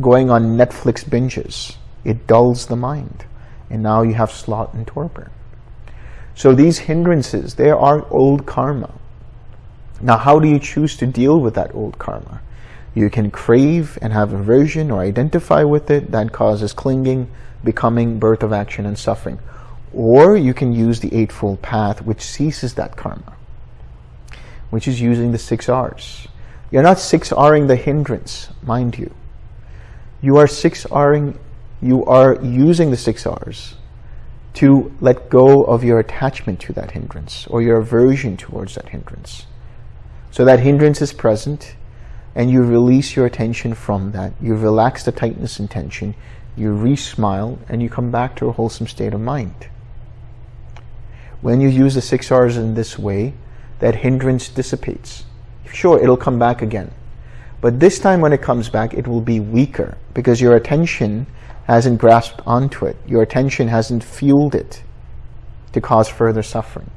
going on Netflix binges, it dulls the mind. And now you have sloth and torpor. So these hindrances, they are old karma. Now, how do you choose to deal with that old karma? You can crave and have aversion or identify with it. That causes clinging, becoming, birth of action, and suffering. Or you can use the Eightfold Path, which ceases that karma, which is using the six R's. You're not 6Ring the hindrance, mind you. You are 6Ring, you are using the 6Rs to let go of your attachment to that hindrance or your aversion towards that hindrance. So that hindrance is present and you release your attention from that. You relax the tightness and tension, you re-smile, and you come back to a wholesome state of mind. When you use the six R's in this way, that hindrance dissipates. Sure, it'll come back again. But this time when it comes back, it will be weaker because your attention hasn't grasped onto it. Your attention hasn't fueled it to cause further suffering.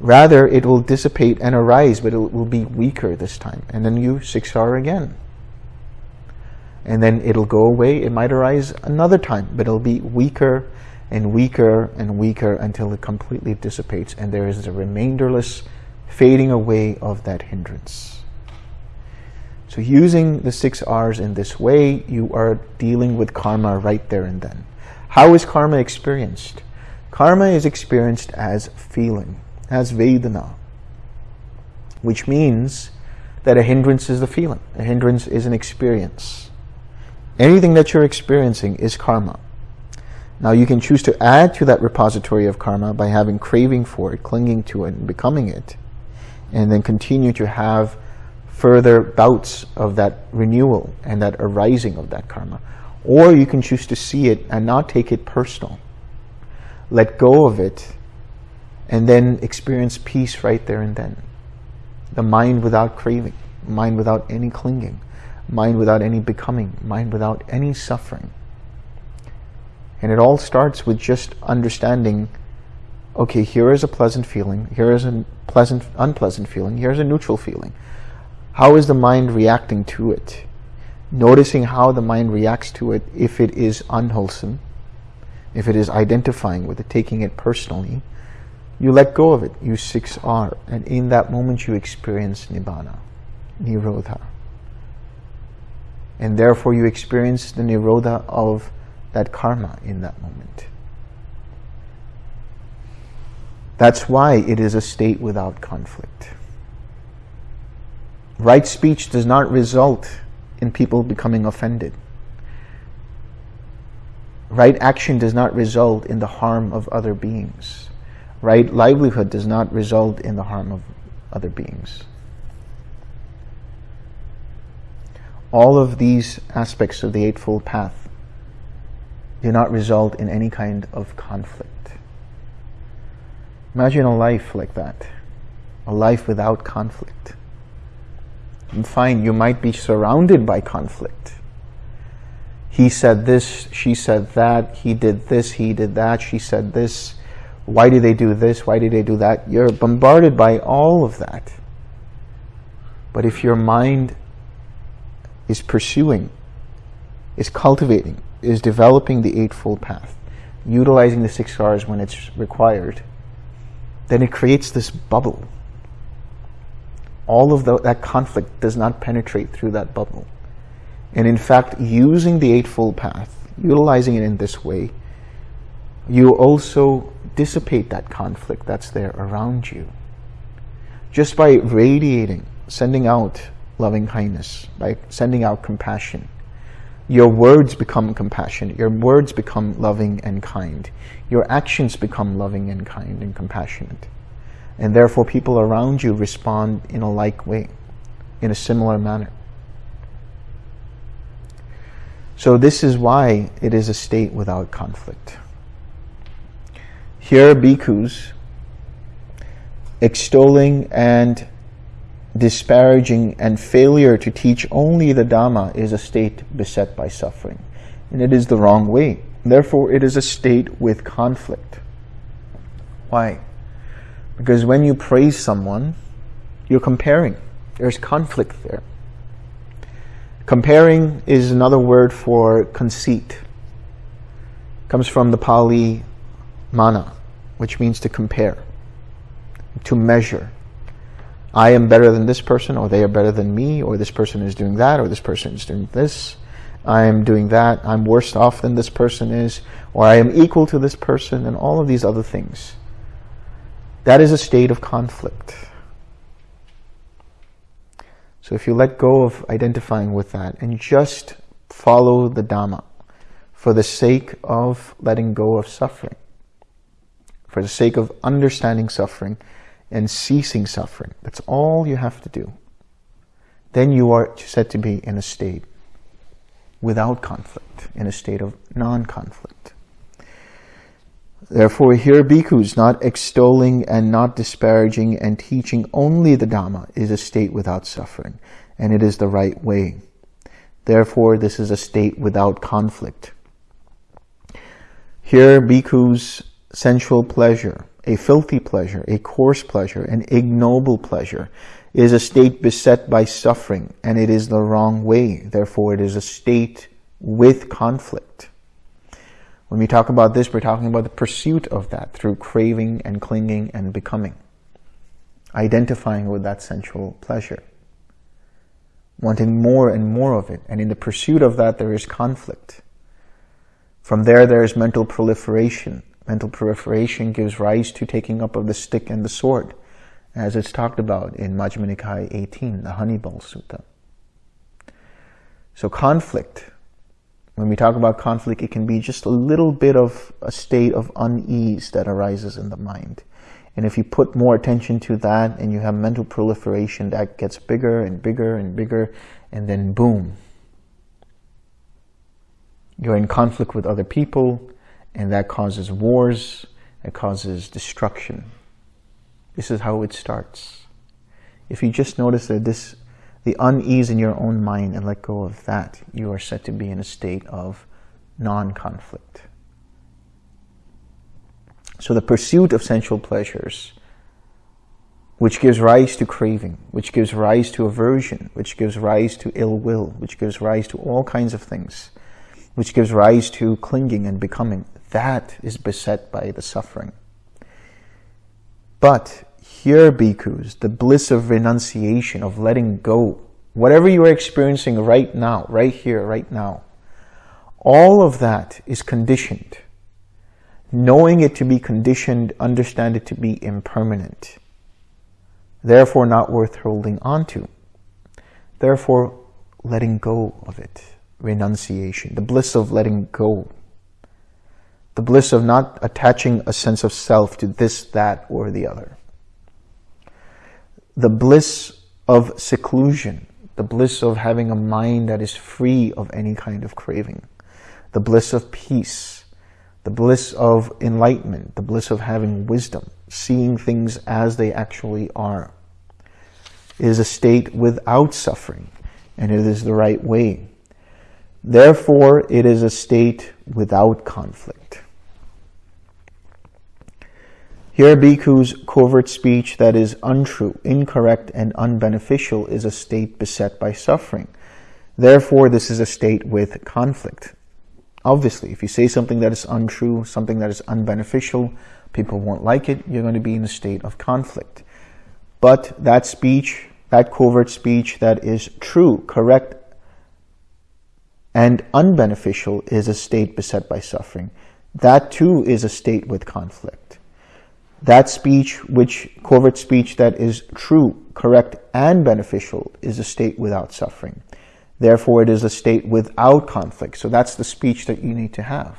Rather, it will dissipate and arise, but it will be weaker this time. And then you 6R again. And then it'll go away. It might arise another time, but it'll be weaker and weaker and weaker until it completely dissipates and there is a remainderless fading away of that hindrance. So using the six R's in this way, you are dealing with karma right there and then. How is karma experienced? Karma is experienced as feeling, as Vedana, which means that a hindrance is the feeling. A hindrance is an experience. Anything that you're experiencing is karma. Now you can choose to add to that repository of karma by having craving for it, clinging to it, and becoming it and then continue to have further bouts of that renewal and that arising of that karma. Or you can choose to see it and not take it personal. Let go of it and then experience peace right there and then. The mind without craving, mind without any clinging, mind without any becoming, mind without any suffering. And it all starts with just understanding okay, here is a pleasant feeling, here is a pleasant, unpleasant feeling, here's a neutral feeling. How is the mind reacting to it? Noticing how the mind reacts to it if it is unwholesome, if it is identifying with it, taking it personally, you let go of it, you 6R, and in that moment you experience Nibbana, Nirodha. And therefore you experience the Nirodha of that karma in that moment. That's why it is a state without conflict. Right speech does not result in people becoming offended. Right action does not result in the harm of other beings. Right livelihood does not result in the harm of other beings. All of these aspects of the Eightfold Path do not result in any kind of conflict. Imagine a life like that, a life without conflict. And fine, you might be surrounded by conflict. He said this, she said that, he did this, he did that, she said this. Why did they do this? Why did they do that? You're bombarded by all of that. But if your mind is pursuing, is cultivating, is developing the Eightfold Path, utilizing the six R's when it's required, then it creates this bubble. All of the, that conflict does not penetrate through that bubble. And in fact, using the Eightfold Path, utilizing it in this way, you also dissipate that conflict that's there around you. Just by radiating, sending out loving kindness, by sending out compassion, your words become compassionate. Your words become loving and kind. Your actions become loving and kind and compassionate. And therefore people around you respond in a like way, in a similar manner. So this is why it is a state without conflict. Here bhikkhus extolling and disparaging and failure to teach only the Dhamma is a state beset by suffering. And it is the wrong way. Therefore, it is a state with conflict. Why? Because when you praise someone, you're comparing. There's conflict there. Comparing is another word for conceit. It comes from the Pali mana, which means to compare, to measure, I am better than this person, or they are better than me, or this person is doing that, or this person is doing this. I am doing that. I'm worse off than this person is, or I am equal to this person, and all of these other things. That is a state of conflict. So if you let go of identifying with that and just follow the Dhamma for the sake of letting go of suffering, for the sake of understanding suffering, and ceasing suffering. That's all you have to do. Then you are said to be in a state without conflict, in a state of non-conflict. Therefore, here bhikkhus, not extolling and not disparaging and teaching only the Dhamma is a state without suffering, and it is the right way. Therefore, this is a state without conflict. Here, bhikkhus, sensual pleasure, a filthy pleasure, a coarse pleasure, an ignoble pleasure, is a state beset by suffering, and it is the wrong way. Therefore, it is a state with conflict. When we talk about this, we're talking about the pursuit of that through craving and clinging and becoming. Identifying with that sensual pleasure. Wanting more and more of it. And in the pursuit of that, there is conflict. From there, there is mental proliferation Mental proliferation gives rise to taking up of the stick and the sword, as it's talked about in Majjhima Nikaya 18, the Honeyball Sutta. So conflict, when we talk about conflict, it can be just a little bit of a state of unease that arises in the mind. And if you put more attention to that and you have mental proliferation, that gets bigger and bigger and bigger, and then boom. You're in conflict with other people, and that causes wars, it causes destruction. This is how it starts. If you just notice that this, the unease in your own mind and let go of that, you are said to be in a state of non-conflict. So the pursuit of sensual pleasures, which gives rise to craving, which gives rise to aversion, which gives rise to ill will, which gives rise to all kinds of things, which gives rise to clinging and becoming, that is beset by the suffering. But here, bhikkhus, the bliss of renunciation, of letting go, whatever you are experiencing right now, right here, right now, all of that is conditioned. Knowing it to be conditioned, understand it to be impermanent. Therefore not worth holding on to. Therefore, letting go of it, renunciation, the bliss of letting go, the bliss of not attaching a sense of self to this, that, or the other, the bliss of seclusion, the bliss of having a mind that is free of any kind of craving, the bliss of peace, the bliss of enlightenment, the bliss of having wisdom, seeing things as they actually are. Is a state without suffering, and it is the right way. Therefore, it is a state without conflict. Here, bhikkhus, covert speech that is untrue, incorrect, and unbeneficial is a state beset by suffering. Therefore, this is a state with conflict. Obviously, if you say something that is untrue, something that is unbeneficial, people won't like it, you're going to be in a state of conflict. But that speech, that covert speech that is true, correct, and unbeneficial is a state beset by suffering. That too is a state with conflict. That speech, which covert speech that is true, correct, and beneficial is a state without suffering. Therefore, it is a state without conflict. So that's the speech that you need to have.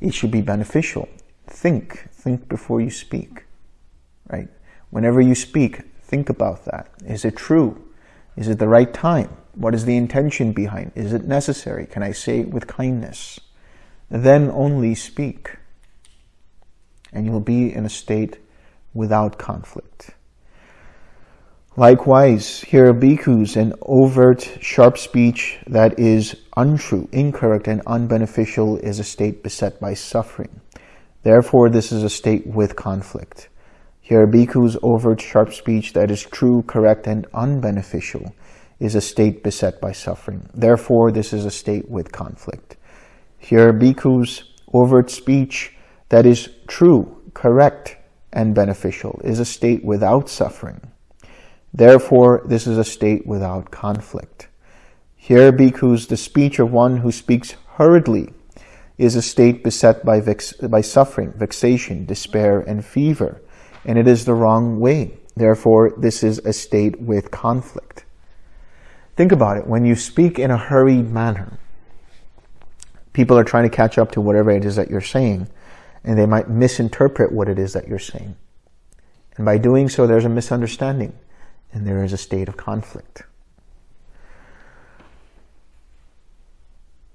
It should be beneficial. Think. Think before you speak. Right? Whenever you speak, think about that. Is it true? Is it the right time? What is the intention behind? Is it necessary? Can I say it with kindness? Then only speak. And you'll be in a state without conflict. Likewise, here are bhikkhus, an overt, sharp speech that is untrue, incorrect, and unbeneficial is a state beset by suffering. Therefore, this is a state with conflict. Here bhikkhus, overt, sharp speech that is true, correct, and unbeneficial is a state beset by suffering. Therefore, this is a state with conflict. Here bhikkhus, overt speech that is true, correct, and beneficial is a state without suffering. Therefore, this is a state without conflict. Here, bhikkhus, the speech of one who speaks hurriedly is a state beset by, by suffering, vexation, despair, and fever, and it is the wrong way. Therefore, this is a state with conflict. Think about it. When you speak in a hurried manner, people are trying to catch up to whatever it is that you're saying, and they might misinterpret what it is that you're saying. And by doing so, there's a misunderstanding and there is a state of conflict.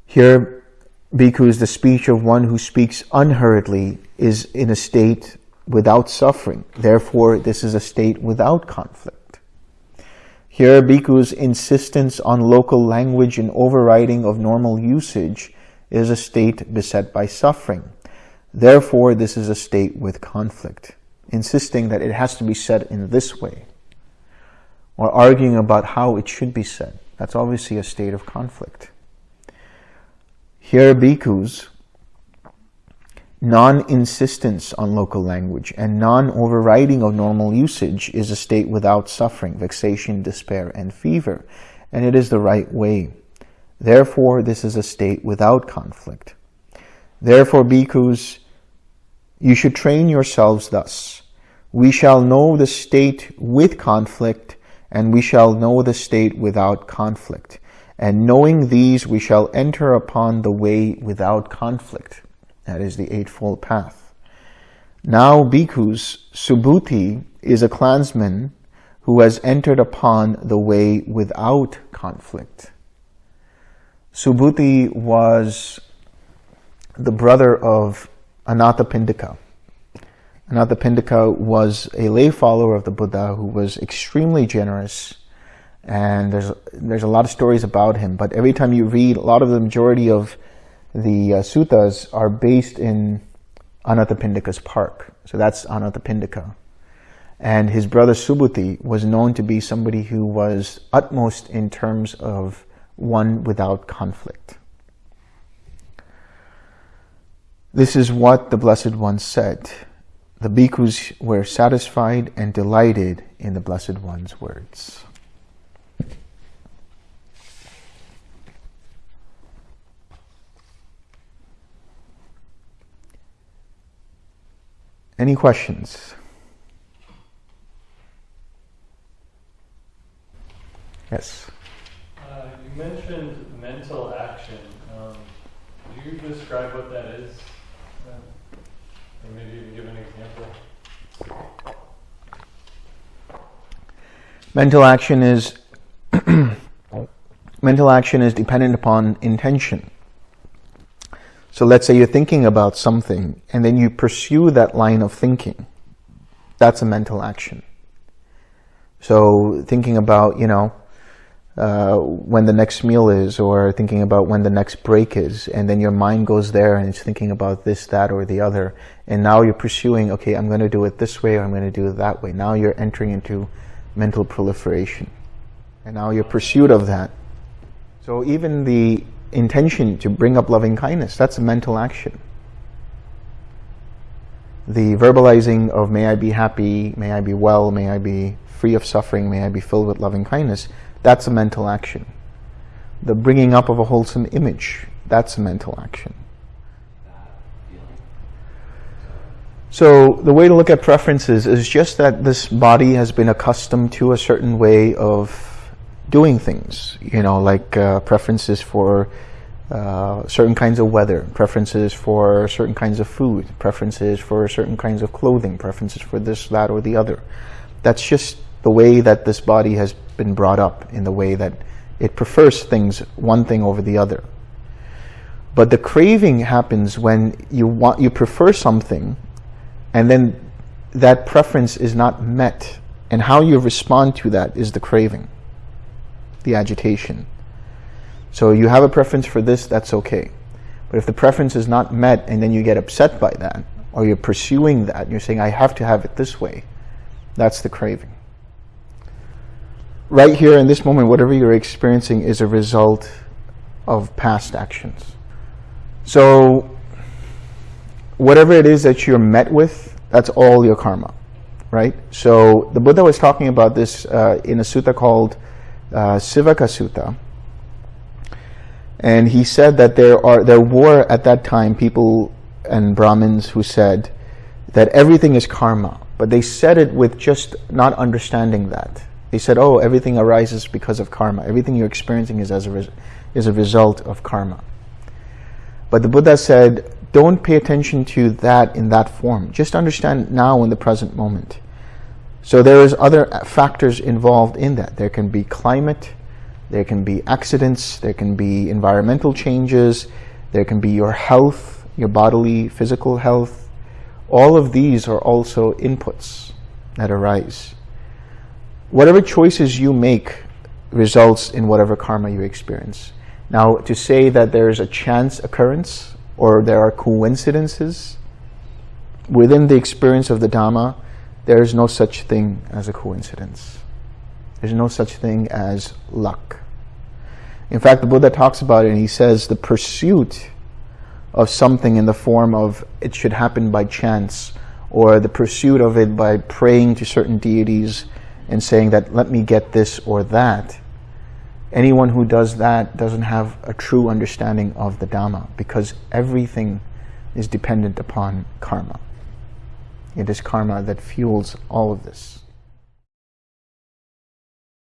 Here, bhikkhus, the speech of one who speaks unhurriedly is in a state without suffering. Therefore, this is a state without conflict. Here, bhikkhus' insistence on local language and overriding of normal usage is a state beset by suffering. Therefore, this is a state with conflict, insisting that it has to be said in this way or arguing about how it should be said. That's obviously a state of conflict. Here, bhikkhus, non-insistence on local language and non-overriding of normal usage is a state without suffering, vexation, despair, and fever, and it is the right way. Therefore, this is a state without conflict. Therefore, bhikkhus, you should train yourselves thus. We shall know the state with conflict and we shall know the state without conflict. And knowing these, we shall enter upon the way without conflict. That is the Eightfold Path. Now, bhikkhus, Subhuti is a clansman who has entered upon the way without conflict. Subhuti was the brother of Anathapindika. Anathapindika was a lay follower of the Buddha who was extremely generous and there's there's a lot of stories about him but every time you read a lot of the majority of the uh, suttas are based in Anathapindika's park so that's Anathapindika and his brother Subhuti was known to be somebody who was utmost in terms of one without conflict. This is what the Blessed One said. The bhikkhus were satisfied and delighted in the Blessed One's words. Any questions? Yes. You mentioned mental action. Um, could you describe what that is? Or maybe even give an example? Mental action is mental action is dependent upon intention. So let's say you're thinking about something and then you pursue that line of thinking. That's a mental action. So thinking about, you know, uh, when the next meal is or thinking about when the next break is and then your mind goes there and it's thinking about this, that or the other and now you're pursuing, okay, I'm going to do it this way or I'm going to do it that way. Now you're entering into mental proliferation and now your pursuit of that. So even the intention to bring up loving kindness, that's a mental action. The verbalizing of may I be happy, may I be well, may I be free of suffering, may I be filled with loving kindness, that's a mental action. The bringing up of a wholesome image, that's a mental action. So the way to look at preferences is just that this body has been accustomed to a certain way of doing things. You know, like uh, preferences for uh, certain kinds of weather, preferences for certain kinds of food, preferences for certain kinds of clothing, preferences for this, that, or the other. That's just the way that this body has been brought up in the way that it prefers things, one thing over the other. But the craving happens when you want, you prefer something and then that preference is not met. And how you respond to that is the craving, the agitation. So you have a preference for this, that's okay. But if the preference is not met and then you get upset by that, or you're pursuing that, you're saying, I have to have it this way, that's the craving right here in this moment, whatever you're experiencing is a result of past actions. So whatever it is that you're met with, that's all your karma, right? So the Buddha was talking about this uh, in a sutta called uh, Sivaka Sutta. And he said that there are there were at that time people and Brahmins who said that everything is karma, but they said it with just not understanding that. They said, oh, everything arises because of karma. Everything you're experiencing is, as a, is a result of karma. But the Buddha said, don't pay attention to that in that form. Just understand now in the present moment. So there is other uh, factors involved in that. There can be climate, there can be accidents, there can be environmental changes, there can be your health, your bodily, physical health. All of these are also inputs that arise whatever choices you make results in whatever karma you experience. Now, to say that there's a chance occurrence or there are coincidences within the experience of the Dhamma, there is no such thing as a coincidence. There's no such thing as luck. In fact, the Buddha talks about it and he says the pursuit of something in the form of it should happen by chance or the pursuit of it by praying to certain deities and saying that let me get this or that, anyone who does that doesn't have a true understanding of the Dhamma because everything is dependent upon karma. It is karma that fuels all of this.